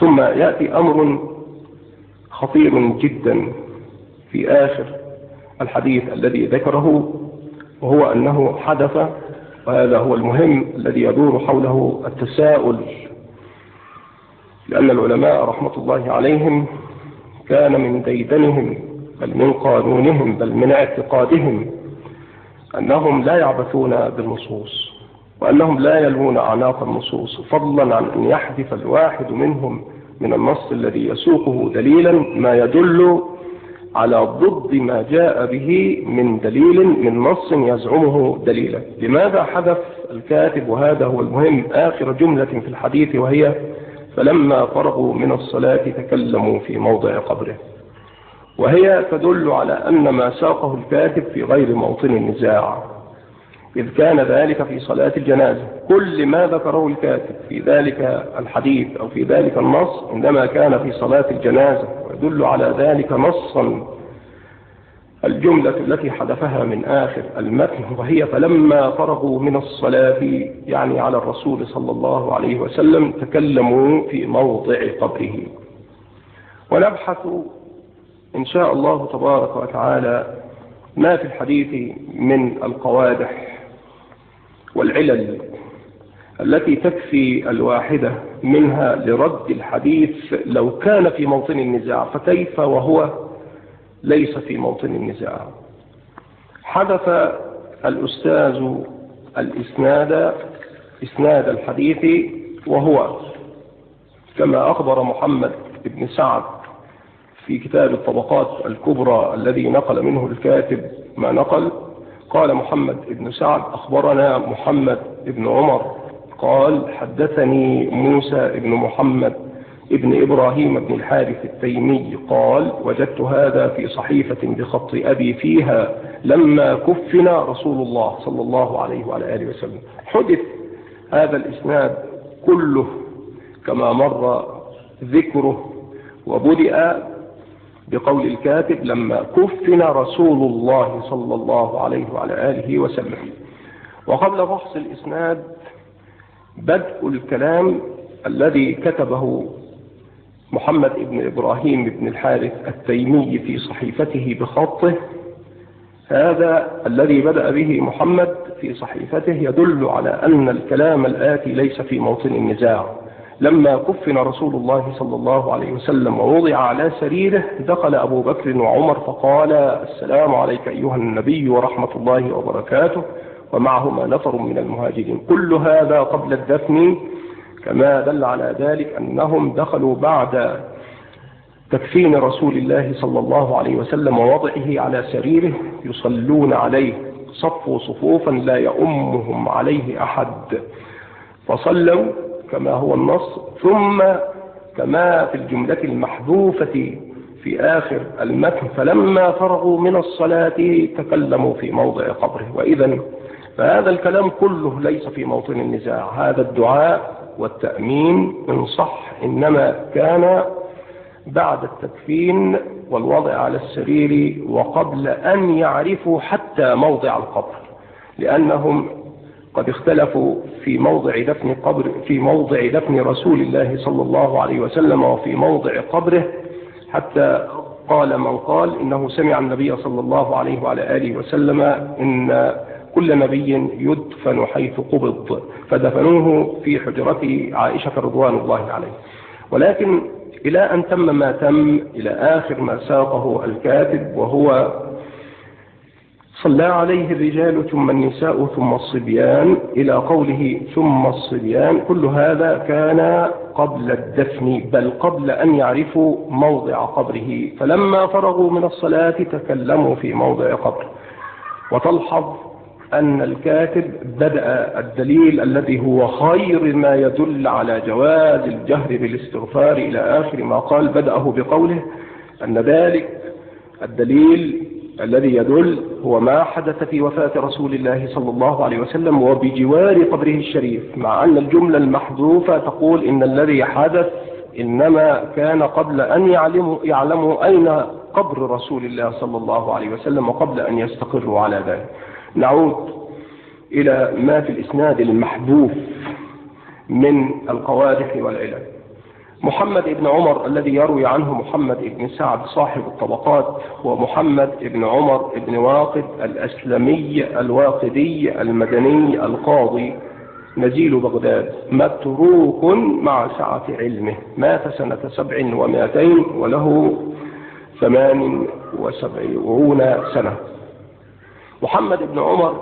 ثم يأتي أمر خطير جدا في آخر الحديث الذي ذكره وهو أنه حدث وهذا هو المهم الذي يدور حوله التساؤل لأن العلماء رحمة الله عليهم كان من ديدنهم بل من قانونهم بل من اعتقادهم. أنهم لا يعبثون بالنصوص وأنهم لا يلوون أعناق النصوص فضلا عن أن يحذف الواحد منهم من النص الذي يسوقه دليلا ما يدل على ضد ما جاء به من دليل من نص يزعمه دليلا. لماذا حذف الكاتب وهذا هو المهم؟ آخر جملة في الحديث وهي فلما فرغوا من الصلاة تكلموا في موضع قبره. وهي تدل على أن ما ساقه الكاتب في غير موطن النزاع. إذ كان ذلك في صلاة الجنازة. كل ما ذكره الكاتب في ذلك الحديث أو في ذلك النص عندما كان في صلاة الجنازة. ويدل على ذلك نصا. الجملة التي حدثها من آخر المتن وهي فلما فرغوا من الصلاة يعني على الرسول صلى الله عليه وسلم تكلموا في موضع قبره. ونبحث إن شاء الله تبارك وتعالى ما في الحديث من القوادح والعلل التي تكفي الواحدة منها لرد الحديث لو كان في موطن النزاع فكيف وهو ليس في موطن النزاع؟ حدث الأستاذ الإسناد إسناد الحديث وهو كما أخبر محمد بن سعد في كتاب الطبقات الكبرى الذي نقل منه الكاتب ما نقل قال محمد بن سعد أخبرنا محمد بن عمر قال حدثني موسى بن محمد ابن إبراهيم بن الحارث التيمي قال وجدت هذا في صحيفة بخط أبي فيها لما كفن رسول الله صلى الله عليه وعلى آله وسلم. حدث هذا الإسناد كله كما مر ذكره وبدأ بقول الكاتب لما كفن رسول الله صلى الله عليه وعلى آله وسلم. وقبل فحص الإسناد بدء الكلام الذي كتبه محمد بن إبراهيم بن الحارث التيمي في صحيفته بخطه. هذا الذي بدأ به محمد في صحيفته يدل على أن الكلام الآتي ليس في موطن النزاع. لما كفن رسول الله صلى الله عليه وسلم ووضع على سريره دخل أبو بكر وعمر فقال السلام عليك أيها النبي ورحمة الله وبركاته. ومعهما نفر من المهاجرين. كل هذا قبل الدفن. كما دل على ذلك أنهم دخلوا بعد تكفين رسول الله صلى الله عليه وسلم ووضعه على سريره. يصلون عليه صفوا صفوفا لا يؤمهم عليه أحد. فصلوا كما هو النص ثم كما في الجملة المحذوفة في آخر المتن فلما فرغوا من الصلاة تكلموا في موضع قبره. وإذا فهذا الكلام كله ليس في موطن النزاع. هذا الدعاء والتأمين إن صح إنما كان بعد التكفين والوضع على السرير وقبل أن يعرفوا حتى موضع القبر لأنهم قد اختلفوا في موضع دفن قبر في موضع دفن رسول الله صلى الله عليه وسلم وفي موضع قبره حتى قال من قال إنه سمع النبي صلى الله عليه وعلى آله وسلم إن كل نبي يدفن حيث قبض فدفنوه في حجرة عائشة رضوان الله عليه. ولكن إلى أن تم ما تم إلى آخر ما ساقه الكاتب وهو صلى عليه الرجال ثم النساء ثم الصبيان إلى قوله ثم الصبيان كل هذا كان قبل الدفن بل قبل أن يعرفوا موضع قبره. فلما فرغوا من الصلاة تكلموا في موضع قبره وتلحظ أن الكاتب بدأ الدليل الذي هو خير ما يدل على جواز الجهر بالاستغفار إلى آخر ما قال بدأه بقوله أن ذلك الدليل الذي يدل هو ما حدث في وفاة رسول الله صلى الله عليه وسلم وبجوار قبره الشريف مع أن الجملة المحذوفة تقول إن الذي حدث إنما كان قبل أن يعلموا, يعلموا أين قبر رسول الله صلى الله عليه وسلم وقبل أن يستقروا على ذلك. نعود إلى ما في الإسناد المحذوف من القوادح والعلل. محمد بن عمر الذي يروي عنه محمد بن سعد صاحب الطبقات هو محمد بن عمر بن واقد الأسلمي الواقدي المدني القاضي نزيل بغداد متروك مع سعة علمه مات سنة سبع ومائتين وله ثمان وسبعون سنة. محمد بن عمر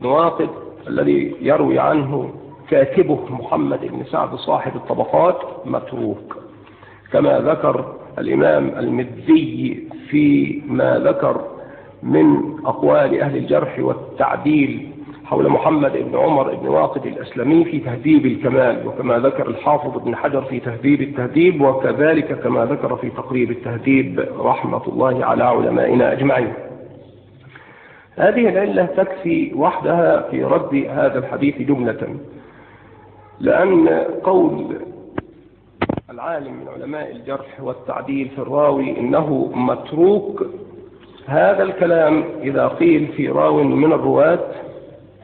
بن واقد الذي يروي عنه كاتبه محمد بن سعد صاحب الطبقات متروك. كما ذكر الإمام المذي في ما ذكر من أقوال أهل الجرح والتعديل حول محمد بن عمر بن واقد الأسلمي في تهذيب الكمال وكما ذكر الحافظ بن حجر في تهذيب التهذيب وكذلك كما ذكر في تقريب التهذيب رحمة الله على علمائنا أجمعين. هذه العلة تكفي وحدها في رد هذا الحديث جملة. لأن قول العالم من علماء الجرح والتعديل في الراوي إنه متروك هذا الكلام إذا قيل في راو من الرواة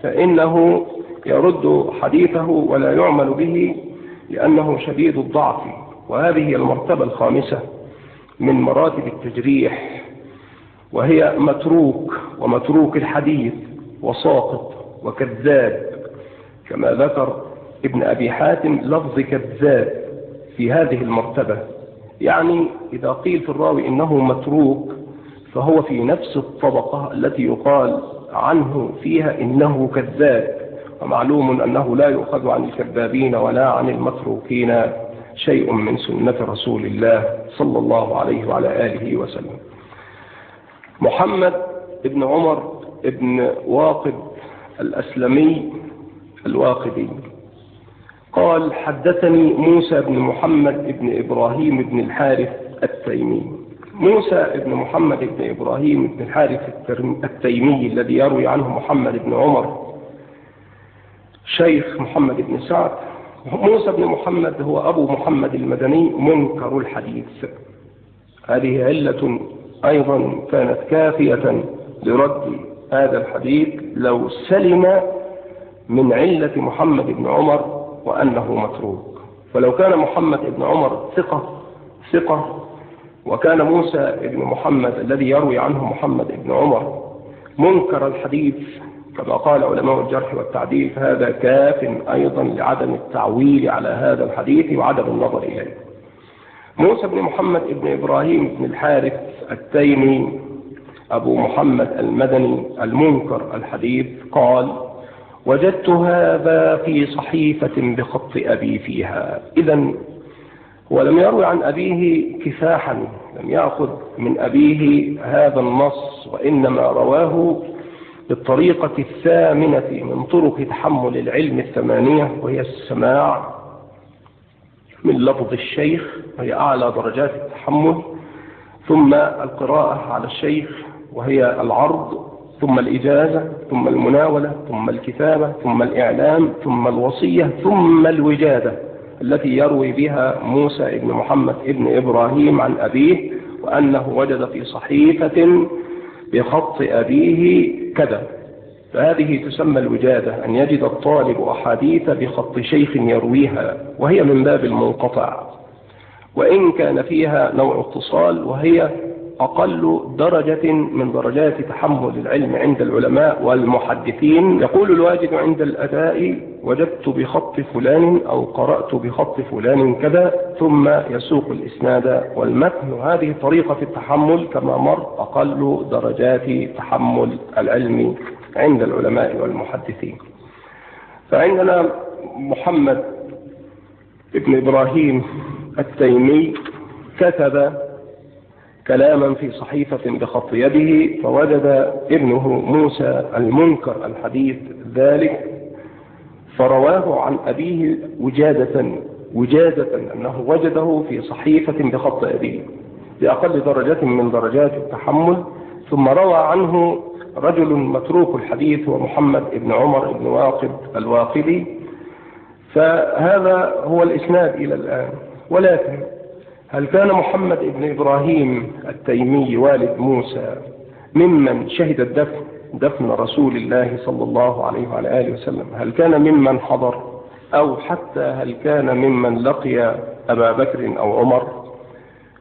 فإنه يرد حديثه ولا يعمل به لأنه شديد الضعف. وهذه المرتبة الخامسة من مراتب التجريح وهي متروك ومتروك الحديث وساقط وكذاب كما ذكر ابن أبي حاتم لفظ كذاب في هذه المرتبة. يعني إذا قيل في الراوي إنه متروك فهو في نفس الطبقة التي يقال عنه فيها إنه كذاب. ومعلوم أنه لا يؤخذ عن الكذابين ولا عن المتروكين شيء من سنة رسول الله صلى الله عليه وعلى آله وسلم. محمد ابن عمر ابن واقد الأسلمي الواقدي. قال حدثني موسى بن محمد بن إبراهيم بن الحارث التيمي. موسى بن محمد بن إبراهيم بن الحارث التيمي الذي يروي عنه محمد بن عمر شيخ محمد بن سعد. موسى بن محمد هو أبو محمد المدني منكر الحديث. هذه علة أيضا كانت كافية لرد هذا الحديث لو سلم من علة محمد بن عمر وأنه متروك. فلو كان محمد بن عمر ثقة ثقة وكان موسى بن محمد الذي يروي عنه محمد بن عمر منكر الحديث كما قال علماء الجرح والتعديل فهذا كاف أيضا لعدم التعويل على هذا الحديث وعدم النظر إليه. موسى بن محمد بن إبراهيم بن الحارث التيمي أبو محمد المدني المنكر الحديث قال وجدت هذا في صحيفة بخط أبي فيها. إذا ولم يروي عن أبيه كفاحا لم يأخذ من أبيه هذا النص وإنما رواه بالطريقة الثامنة من طرق تحمل العلم الثمانية وهي السماع من لفظ الشيخ وهي أعلى درجات التحمل ثم القراءة على الشيخ وهي العرض ثم الإجازة ثم المناولة ثم الكتابة ثم الإعلام ثم الوصية ثم الوجادة التي يروي بها موسى بن محمد بن إبراهيم عن أبيه وأنه وجد في صحيفة بخط أبيه كذا. فهذه تسمى الوجادة أن يجد الطالب أحاديث بخط شيخ يرويها وهي من باب المنقطع. وإن كان فيها نوع اتصال وهي أقل درجة من درجات تحمل العلم عند العلماء والمحدثين. يقول الواجد عند الأداء وجدت بخط فلان أو قرأت بخط فلان كذا ثم يسوق الإسناد والمتن. وهذه طريقة التحمل كما مر أقل درجات تحمل العلم عند العلماء والمحدثين. فعندنا محمد ابن إبراهيم التيمي كتب كلاما في صحيفة بخط يده فوجد ابنه موسى المنكر الحديث ذلك فرواه عن أبيه وجادة وجادة أنه وجده في صحيفة بخط أبيه بأقل درجة من درجات التحمل ثم روى عنه رجل متروك الحديث ومحمد بن عمر بن واقد الواقدي. فهذا هو الإسناد إلى الآن ولكن هل كان محمد بن إبراهيم التيمي والد موسى ممن شهد الدفن دفن رسول الله صلى الله عليه وعلى آله وسلم؟ هل كان ممن حضر؟ أو حتى هل كان ممن لقي أبا بكر أو عمر؟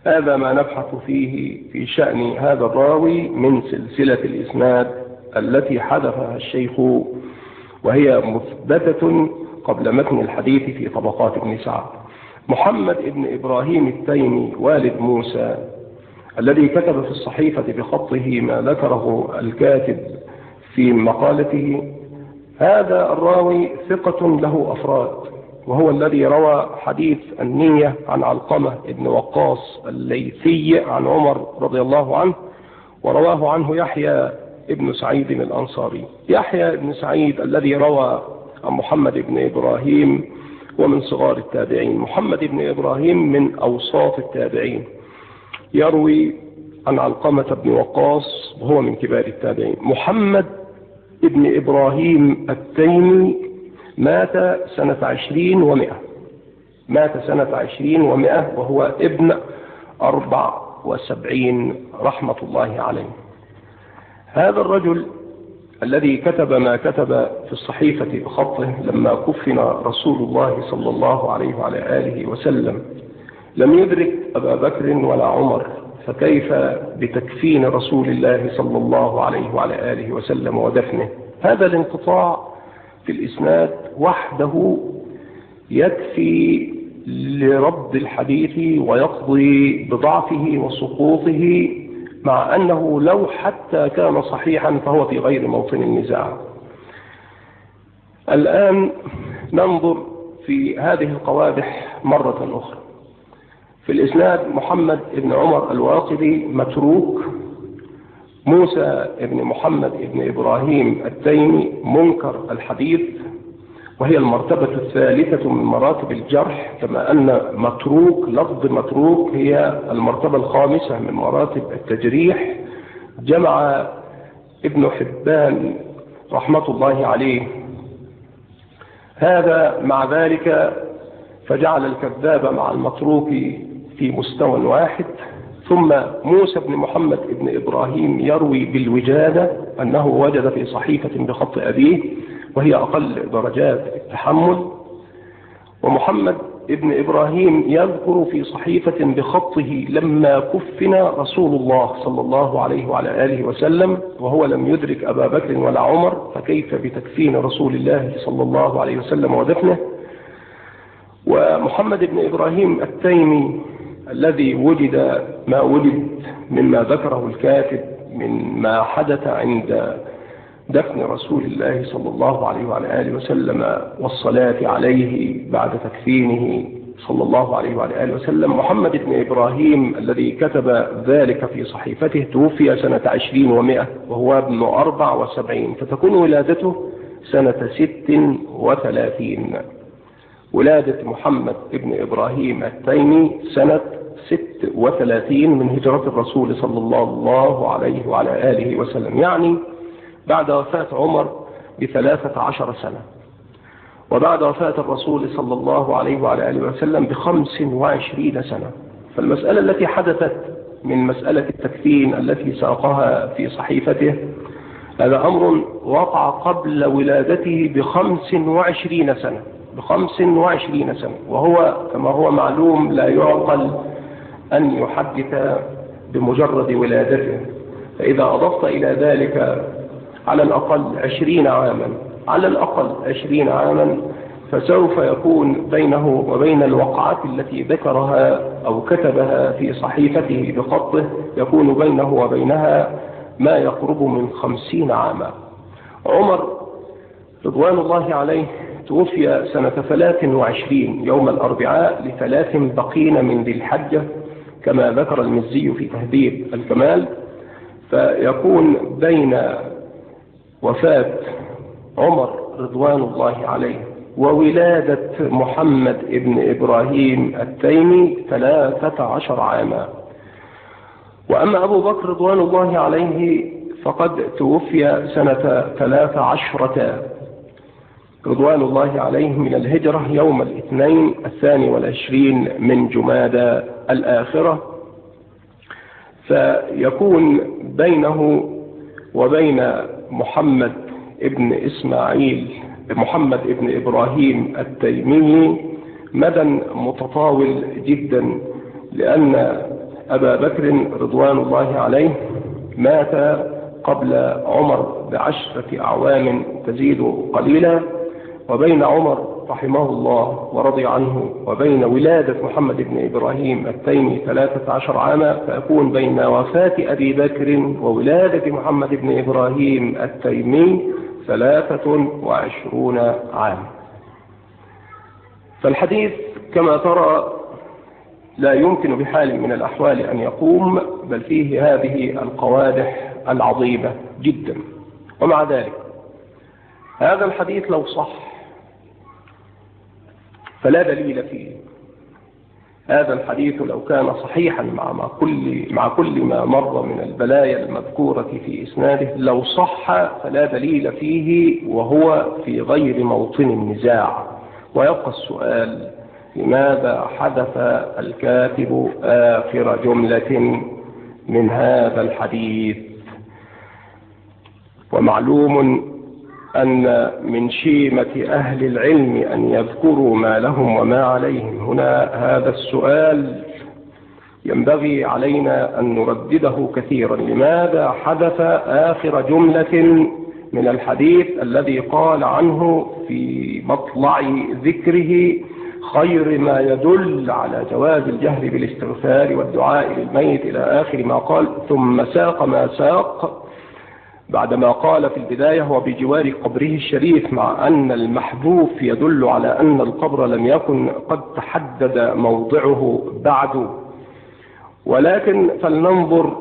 هذا ما نبحث فيه في شأن هذا الراوي من سلسلة الإسناد التي حدثها الشيخ وهي مثبتة قبل متن الحديث في طبقات ابن سعد. محمد ابن إبراهيم التيمي والد موسى الذي كتب في الصحيفة بخطه ما ذكره الكاتب في مقالته هذا الراوي ثقة له أفراد وهو الذي روى حديث النية عن علقمة ابن وقاص الليثي عن عمر رضي الله عنه ورواه عنه يحيى ابن سعيد الأنصاري. يحيى ابن سعيد الذي روى عن محمد بن إبراهيم ومن صغار التابعين. محمد بن إبراهيم من أوساط التابعين. يروي عن علقمة بن وقاص وهو من كبار التابعين. محمد ابن إبراهيم التيمي مات سنة عشرين ومئة. مات سنة عشرين ومئة وهو ابن أربع وسبعين رحمة الله عليه. هذا الرجل الذي كتب ما كتب في الصحيفة بخطه لما كفن رسول الله صلى الله عليه وعلى آله وسلم. لم يدرك أبا بكر ولا عمر فكيف بتكفين رسول الله صلى الله عليه وعلى آله وسلم ودفنه؟ هذا الانقطاع في الإسناد وحده يكفي لرد الحديث ويقضي بضعفه وسقوطه مع أنه لو حتى كان صحيحا فهو في غير موطن النزاع. الآن ننظر في هذه القوادح مرة أخرى. في الإسناد محمد بن عمر الواقدي متروك موسى بن محمد بن إبراهيم التيمي منكر الحديث وهي المرتبة الثالثة من مراتب الجرح كما أن متروك لفظ متروك هي المرتبة الخامسة من مراتب التجريح. جمع ابن حبان رحمة الله عليه هذا مع ذلك فجعل الكذاب مع المتروك في مستوى واحد. ثم موسى بن محمد بن إبراهيم يروي بالوجادة أنه وجد في صحيفة بخط أبيه وهي أقل درجات التحمل ومحمد ابن إبراهيم يذكر في صحيفة بخطه لما كفن رسول الله صلى الله عليه وعلى آله وسلم وهو لم يدرك أبا بكر ولا عمر فكيف بتكفين رسول الله صلى الله عليه وسلم ودفنه؟ ومحمد بن إبراهيم التيمي الذي وجد ما وجد مما ذكره الكاتب من ما حدث عند دفن رسول الله صلى الله عليه وعلى آله وسلم والصلاة عليه بعد تكفينه صلى الله عليه وعلى آله وسلم. محمد بن إبراهيم الذي كتب ذلك في صحيفته توفي سنة عشرين ومائة وهو ابن أربع وسبعين فتكون ولادته سنة ست وثلاثين. ولادة محمد بن إبراهيم التيمي سنة ست وثلاثين من هجرة الرسول صلى الله عليه وعلى آله وسلم. يعني بعد وفاة عمر بثلاثة عشر سنة. وبعد وفاة الرسول صلى الله عليه وعلى آله وسلم بخمس وعشرين سنة. فالمسألة التي حدثت من مسألة التكفين التي ساقها في صحيفته هذا أمر وقع قبل ولادته بخمس وعشرين سنة. بخمس وعشرين سنة. وهو كما هو معلوم لا يعقل أن يحدث بمجرد ولادته. فإذا أضفت إلى ذلك على الأقل عشرين عاما على الأقل عشرين عاما فسوف يكون بينه وبين الوقعات التي ذكرها أو كتبها في صحيفته بخطه يكون بينه وبينها ما يقرب من خمسين عاما. عمر رضوان الله عليه توفي سنة ثلاث وعشرين يوم الأربعاء لثلاث بقين من ذي الحجة كما ذكر المزي في تهذيب الكمال. فيكون بين وفاة عمر رضوان الله عليه وولادة محمد ابن إبراهيم التيمي ثلاثة عشر عاما. وأما أبو بكر رضوان الله عليه فقد توفي سنة ثلاث عشرة رضوان الله عليه من الهجرة يوم الاثنين الثاني والعشرين من جمادى الآخرة. فيكون بينه وبين محمد ابن إسماعيل محمد ابن إبراهيم التيمي مدى متطاول جدا لأن أبا بكر رضوان الله عليه مات قبل عمر بعشرة أعوام تزيد قليلا وبين عمر رحمه الله ورضي عنه وبين ولادة محمد بن إبراهيم التيمي ثلاثة عشر عاما فيكون بين وفاة أبي بكر وولادة محمد بن إبراهيم التيمي ثلاثة وعشرون عاما. فالحديث كما ترى لا يمكن بحال من الأحوال أن يقوم بل فيه هذه القوادح العظيمة جدا. ومع ذلك هذا الحديث لو صح فلا دليل فيه. هذا الحديث لو كان صحيحا مع كل مع كل ما مر من البلايا المذكورة في إسناده لو صح فلا دليل فيه وهو في غير موطن النزاع. ويبقى السؤال لماذا حدث الكاتب آخر جملة من هذا الحديث؟ ومعلوم أن من شيمة أهل العلم أن يذكروا ما لهم وما عليهم. هنا هذا السؤال ينبغي علينا أن نردده كثيرا. لماذا حدث آخر جملة من الحديث الذي قال عنه في مطلع ذكره خير ما يدل على جواز الجهر بالاستغفار والدعاء للميت إلى آخر ما قال ثم ساق ما ساق؟ بعدما قال في البداية وبجوار قبره الشريف مع أن المحذوف يدل على أن القبر لم يكن قد تحدد موضعه بعد. ولكن فلننظر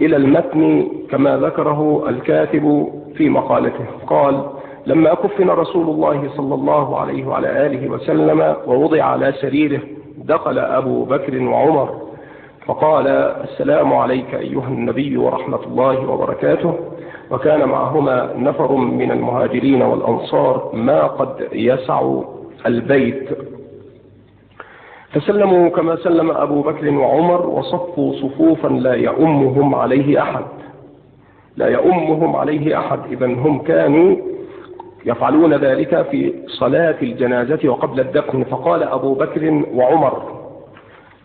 إلى المتن كما ذكره الكاتب في مقالته. قال لما كفن رسول الله صلى الله عليه وعلى آله وسلم ووضع على سريره دخل أبو بكر وعمر فقال السلام عليك أيها النبي ورحمة الله وبركاته. وكان معهما نفر من المهاجرين والأنصار ما قد يسع البيت. فسلموا كما سلم أبو بكر وعمر وصفوا صفوفا لا يؤمهم عليه أحد. لا يؤمهم عليه أحد. إذا هم كانوا يفعلون ذلك في صلاة الجنازة وقبل الدفن. فقال أبو بكر وعمر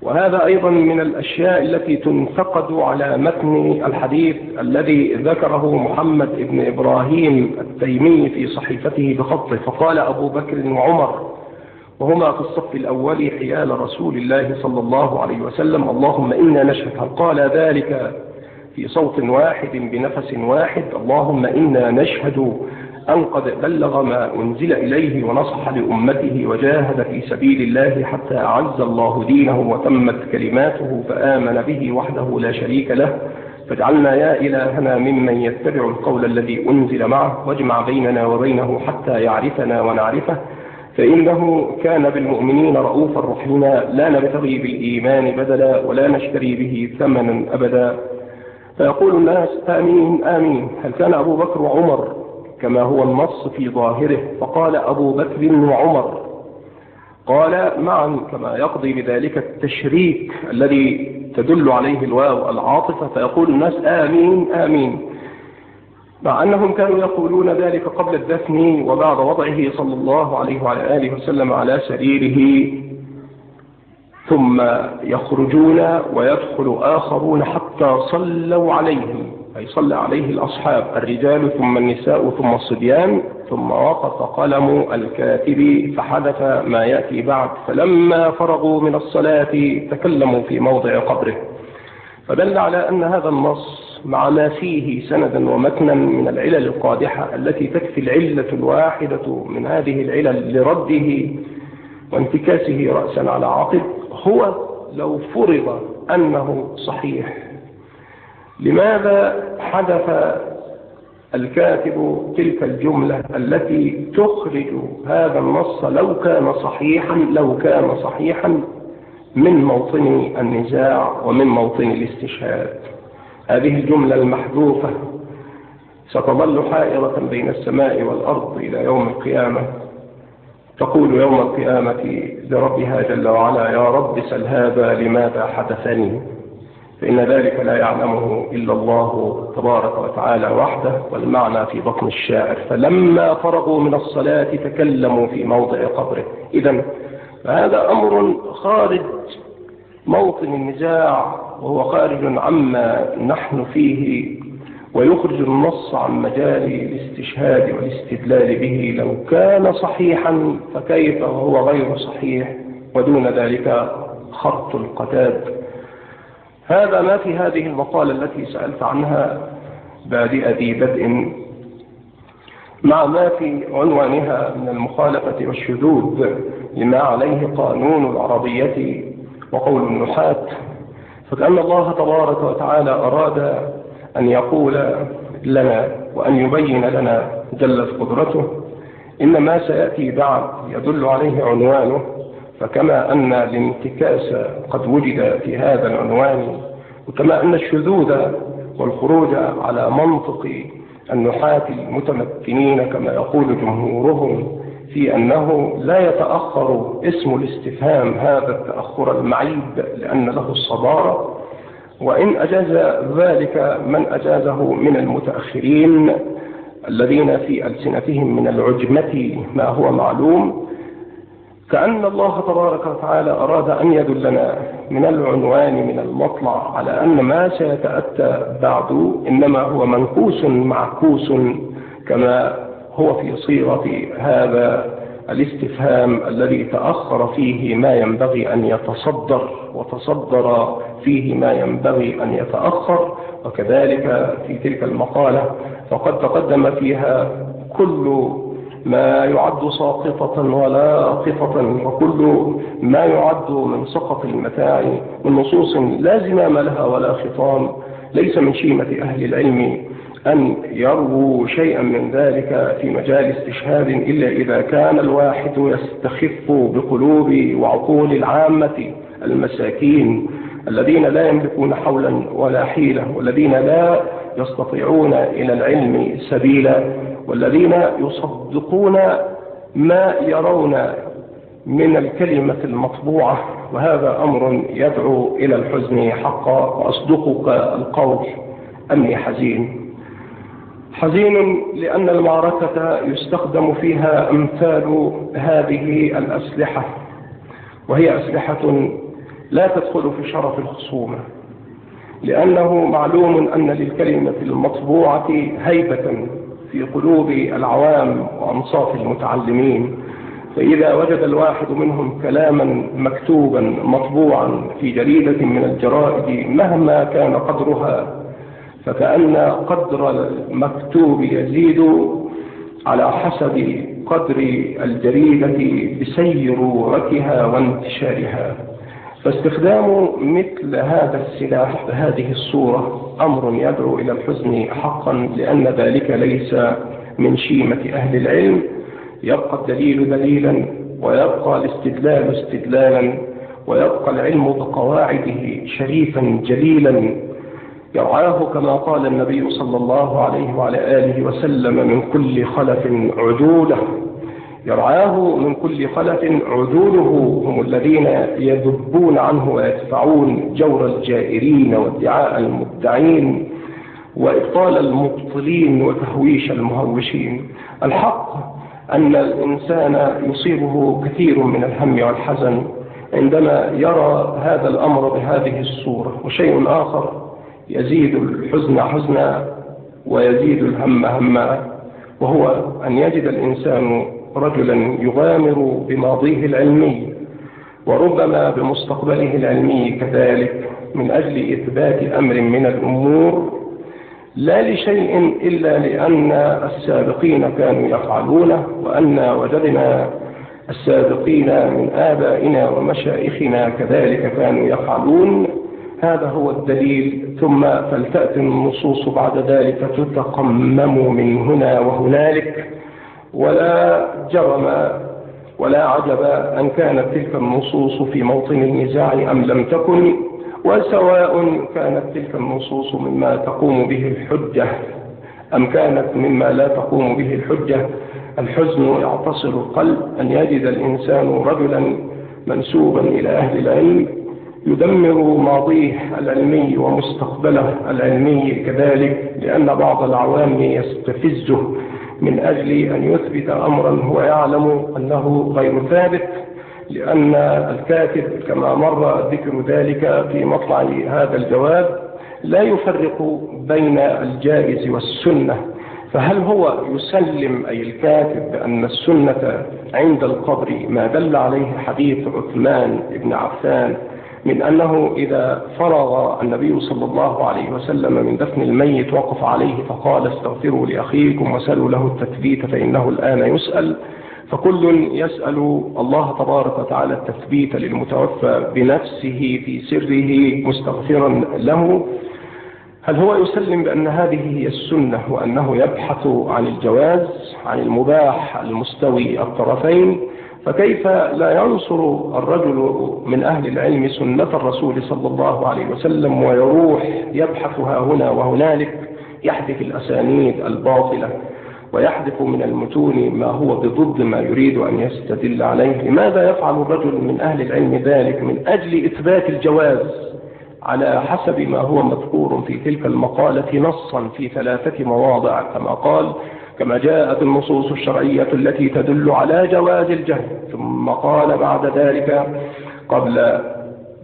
وهذا أيضا من الأشياء التي تنتقد على متن الحديث الذي ذكره محمد بن إبراهيم التيمي في صحيفته بخطه فقال أبو بكر وعمر وهما في الصف الأول حيال رسول الله صلى الله عليه وسلم اللهم إنا نشهد. هل قال ذلك في صوت واحد بنفس واحد؟ اللهم إنا نشهد أن قد بلغ ما أنزل إليه ونصح لأمته وجاهد في سبيل الله حتى أعز الله دينه وتمت كلماته فآمن به وحده لا شريك له. فاجعلنا يا إلهنا ممن يتبع القول الذي أنزل معه واجمع بيننا وبينه حتى يعرفنا ونعرفه. فإنه كان بالمؤمنين رؤوفا رحيما. لا نبتغي بالإيمان بدلا ولا نشتري به ثمنا أبدا. فيقول الناس آمين آمين. هل كان أبو بكر وعمر كما هو النص في ظاهره. فقال أبو بكر وعمر قال معا كما يقضي بذلك التشريك الذي تدل عليه الواو العاطفة. فيقول الناس آمين آمين. مع أنهم كانوا يقولون ذلك قبل الدفن وبعد وضعه صلى الله عليه وعلى آله وسلم على سريره. ثم يخرجون ويدخل آخرون حتى صلوا عليهم. أي صلى عليه الأصحاب الرجال ثم النساء ثم الصبيان ثم وقف قلم الكاتب فحدث ما يأتي بعد فلما فرغوا من الصلاة تكلموا في موضع قبره. فدل على أن هذا النص مع ما فيه سندا ومتنا من العلل القادحة التي تكفي العلة الواحدة من هذه العلل لرده وانتكاسه رأسا على عقب هو لو فرض أنه صحيح. لماذا حدث الكاتب تلك الجملة التي تخرج هذا النص لو كان صحيحا لو كان صحيحا من موطن النزاع ومن موطن الاستشهاد؟ هذه الجملة المحذوفة ستظل حائرة بين السماء والأرض إلى يوم القيامة. تقول يوم القيامة لربها جل وعلا يا رب سل هذا لماذا حدثني؟ فإن ذلك لا يعلمه إلا الله تبارك وتعالى وحده والمعنى في بطن الشاعر. فلما فرغوا من الصلاة تكلموا في موضع قبره. إذا فهذا أمر خارج موطن النزاع وهو خارج عما نحن فيه ويخرج النص عن مجال الاستشهاد والاستدلال به. لو كان صحيحا فكيف وهو غير صحيح؟ ودون ذلك خط القتاد. هذا ما في هذه المقالة التي سألت عنها بادئ ذي بدء مع ما في عنوانها من المخالفة والشذوذ لما عليه قانون العربية وقول النحاة فكأن الله تبارك وتعالى أراد أن يقول لنا وأن يبين لنا جلت قدرته. إن ما سيأتي بعد يدل عليه عنوانه فكما أن الانتكاس قد وجد في هذا العنوان وكما أن الشذوذ والخروج على منطق النحاة المتمكنين كما يقول جمهورهم في أنه لا يتأخر اسم الاستفهام هذا التأخر المعيب لأن له الصدارة. وإن أجاز ذلك من أجازه من المتأخرين الذين في ألسنتهم من العجمة ما هو معلوم كأن الله تبارك وتعالى أراد أن يدلنا من العنوان من المطلع على أن ما سيتأتى بعد إنما هو منكوس معكوس كما هو في صيغة هذا الاستفهام الذي تأخر فيه ما ينبغي أن يتصدر وتصدر فيه ما ينبغي أن يتأخر وكذلك في تلك المقالة فقد تقدم فيها كل ما يعد ساقطة ولا قطة وكل ما يعد من سقط المتاع من نصوص لا زمام لها ولا خطام. ليس من شيمة أهل العلم أن يرووا شيئا من ذلك في مجال استشهاد إلا إذا كان الواحد يستخف بقلوب وعقول العامة المساكين. الذين لا يملكون حولا ولا حيلة والذين لا يستطيعون إلى العلم سبيلا والذين يصدقون ما يرون من الكلمة المطبوعة. وهذا أمر يدعو إلى الحزن حقا وأصدقك القول أني حزين. حزين لأن المعركة يستخدم فيها أمثال هذه الأسلحة وهي أسلحة لا تدخل في شرف الخصومة لأنه معلوم أن للكلمة المطبوعة هيبة في قلوب العوام وأنصاف المتعلمين فإذا وجد الواحد منهم كلاما مكتوبا مطبوعا في جريدة من الجرائد مهما كان قدرها فكأن قدر المكتوب يزيد على حسب قدر الجريدة بسيرورتها وانتشارها. فاستخدام مثل هذا السلاح بهذه الصورة أمر يدعو إلى الحزن حقا لأن ذلك ليس من شيمة أهل العلم. يبقى الدليل دليلا ويبقى الاستدلال استدلالا ويبقى العلم بقواعده شريفا جليلا. يرعاه كما قال النبي صلى الله عليه وعلى آله وسلم من كل خلف عدولة. يرعاه من كل خلف عدوله هم الذين يذبون عنه ويدفعون جور الجائرين وادعاء المدعين وإبطال المبطلين وتهويش المهوشين. الحق أن الإنسان يصيبه كثير من الهم والحزن عندما يرى هذا الأمر بهذه الصورة وشيء آخر يزيد الحزن حزنا ويزيد الهم هما وهو أن يجد الإنسان رجلا يغامر بماضيه العلمي وربما بمستقبله العلمي كذلك من أجل إثبات أمر من الأمور لا لشيء إلا لأن السابقين كانوا يفعلونه وأن وجدنا السابقين من آبائنا ومشائخنا كذلك كانوا يفعلون. هذا هو الدليل. ثم فلتأتي النصوص بعد ذلك تتقمم من هنا وهنالك. ولا جرم ولا عجب أن كانت تلك النصوص في موطن النزاع أم لم تكن وسواء كانت تلك النصوص مما تقوم به الحجة أم كانت مما لا تقوم به الحجة. الحزن يعتصر القلب أن يجد الإنسان رجلا منسوبا إلى أهل العلم يدمر ماضيه العلمي ومستقبله العلمي كذلك لأن بعض العوام يستفزه من أجل أن يثبت أمرا هو يعلم أنه غير ثابت لأن الكاتب كما مر ذكر ذلك في مطلع هذا الجواب لا يفرق بين الجائز والسنة. فهل هو يسلم أي الكاتب بأن السنة عند القبر ما دل عليه حديث عثمان بن عفان من أنه إذا فرغ النبي صلى الله عليه وسلم من دفن الميت وقف عليه فقال استغفروا لأخيكم وسلوا له التثبيت فإنه الآن يسأل. فكل يسأل الله تبارك وتعالى التثبيت للمتوفى بنفسه في سره مستغفرا له. هل هو يسلم بأن هذه هي السنة وأنه يبحث عن الجواز عن المباح المستوي الطرفين؟ فكيف لا ينصر الرجل من أهل العلم سنة الرسول صلى الله عليه وسلم ويروح يبحثها هنا وهنالك يحذف الأسانيد الباطلة ويحذف من المتون ما هو بضد ما يريد أن يستدل عليه. لماذا يفعل الرجل من أهل العلم ذلك من أجل إثبات الجواز على حسب ما هو مذكور في تلك المقالة نصا في ثلاثة مواضع كما قال كما جاءت النصوص الشرعية التي تدل على جواز الجهل. ثم قال بعد ذلك قبل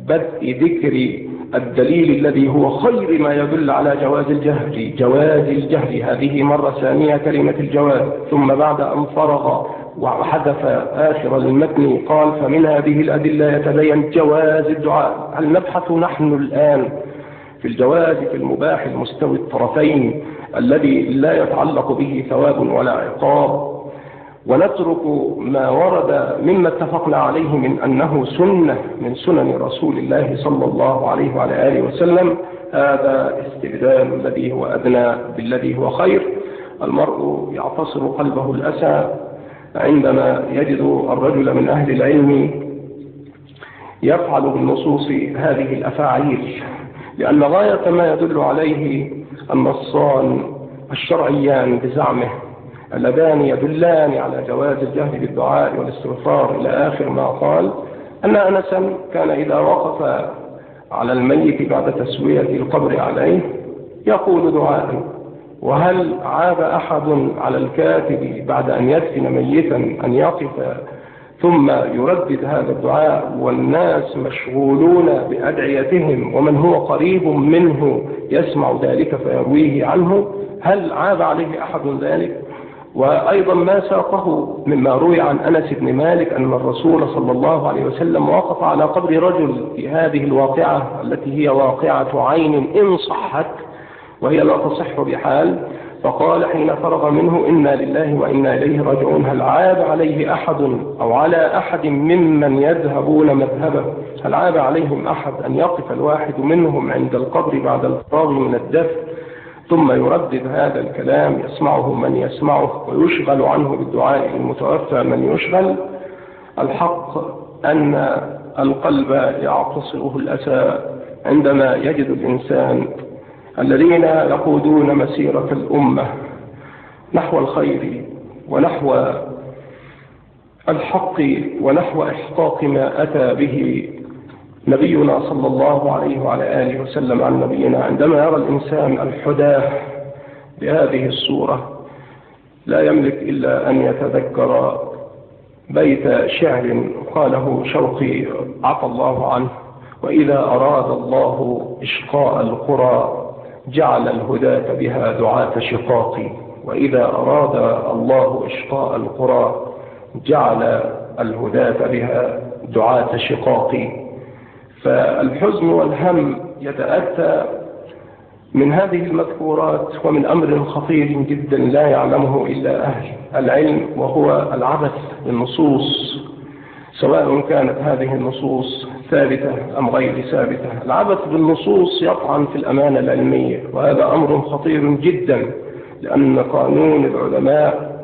بدء ذكر الدليل الذي هو خير ما يدل على جواز الجهل جواز الجهل. هذه مرة ثانية كلمة الجواز. ثم بعد أن فرغ وحذف آخر المتن قال فمن هذه الأدلة يتبين جواز الدعاء. هل نبحث نحن الآن في الجواز في المباح المستوي الطرفين الذي لا يتعلق به ثواب ولا عقاب. ونترك ما ورد مما اتفقنا عليه من أنه سنة من سنن رسول الله صلى الله عليه وعلى آله وسلم. هذا استبدال الذي هو أدنى بالذي هو خير. المرء يعتصر قلبه الأسى عندما يجد الرجل من أهل العلم يفعل بالنصوص هذه الأفاعيل. لأن غاية ما يدل عليه النصان الشرعيان بزعمه اللذان يدلان على جواز الجهل بالدعاء والاستغفار إلى آخر ما قال أن أنسا كان إذا وقف على الميت بعد تسوية القبر عليه يقول دعاء وهل عاب أحد على الكاتب بعد أن يدفن ميتا أن يقف ثم يردد هذا الدعاء والناس مشغولون بأدعيتهم ومن هو قريب منه يسمع ذلك فيرويه عنه. هل عاب عليه أحد ذلك؟ وأيضا ما ساقه مما روي عن أنس بن مالك أن الرسول صلى الله عليه وسلم وقف على قبر رجل في هذه الواقعة التي هي واقعة عين إن صحت وهي لا تصح بحال. فقال حين فرغ منه إنا لله وإنا إليه راجعون. هل عاب عليه أحد أو على أحد ممن يذهبون مذهبه؟ هل عاب عليهم أحد أن يقف الواحد منهم عند القبر بعد الفراغ من الدفن ثم يردد هذا الكلام يسمعه من يسمعه ويشغل عنه بالدعاء المتوفى من يشغل. الحق أن القلب يعتصره الأسى عندما يجد الإنسان الذين يقودون مسيرة الأمة نحو الخير ونحو الحق ونحو إحقاق ما أتى به نبينا صلى الله عليه وعلى آله وسلم عن نبينا. عندما يرى الإنسان الحداة بهذه الصورة لا يملك إلا أن يتذكر بيت شعر قاله شوقي عفى الله عنه وإذا أراد الله إشقاء القرى جعل الهداة بها دعاة شقاق وإذا أراد الله إشقاء القرى جعل الهداة بها دعاة شقاق فالحزن والهم يتأتى من هذه المذكورات ومن أمر خطير جدا لا يعلمه إلا أهل العلم وهو العبث بالنصوص. سواء كانت هذه النصوص ثابتة أم غير ثابتة؟ العبث بالنصوص يطعن في الأمانة العلمية وهذا أمر خطير جدا لأن قانون العلماء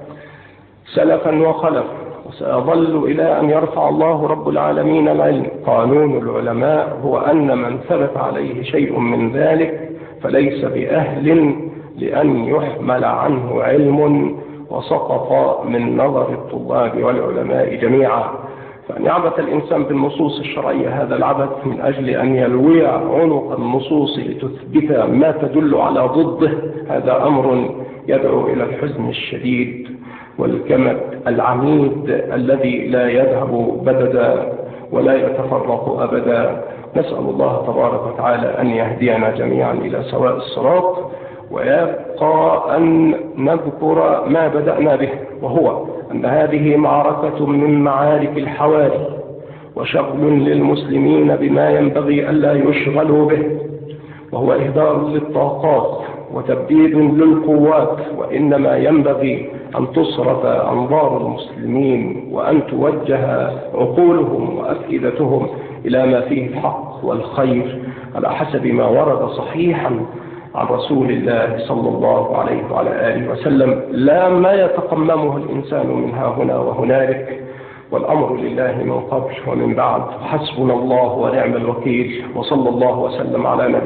سلفا وخلف وسيظل إلى أن يرفع الله رب العالمين العلم. قانون العلماء هو أن من ثبت عليه شيء من ذلك فليس بأهل لأن يحمل عنه علم وسقط من نظر الطلاب والعلماء جميعا. فأن يعبث الإنسان بالنصوص الشرعية هذا العبث من أجل أن يلوي عنق النصوص لتثبت ما تدل على ضده. هذا أمر يدعو إلى الحزن الشديد والكمد العميد الذي لا يذهب بددا ولا يتفرق أبدا. نسأل الله تبارك وتعالى أن يهدينا جميعا إلى سواء الصراط ويبقى أن نذكر ما بدأنا به وهو أن هذه معركة من معارك الحواري وشغل للمسلمين بما ينبغي ألا يشغلوا به وهو إهدار للطاقات وتبديد للقوات وإنما ينبغي أن تصرف أنظار المسلمين وأن توجه عقولهم وأفئدتهم إلى ما فيه الحق والخير على حسب ما ورد صحيحا عن رسول الله صلى الله عليه وعلى آله وسلم لا ما يتقممه الإنسان من ها هنا وهنالك والأمر لله من قبل ومن بعد. حسبنا الله ونعم الوكيل وصلى الله وسلم على نبي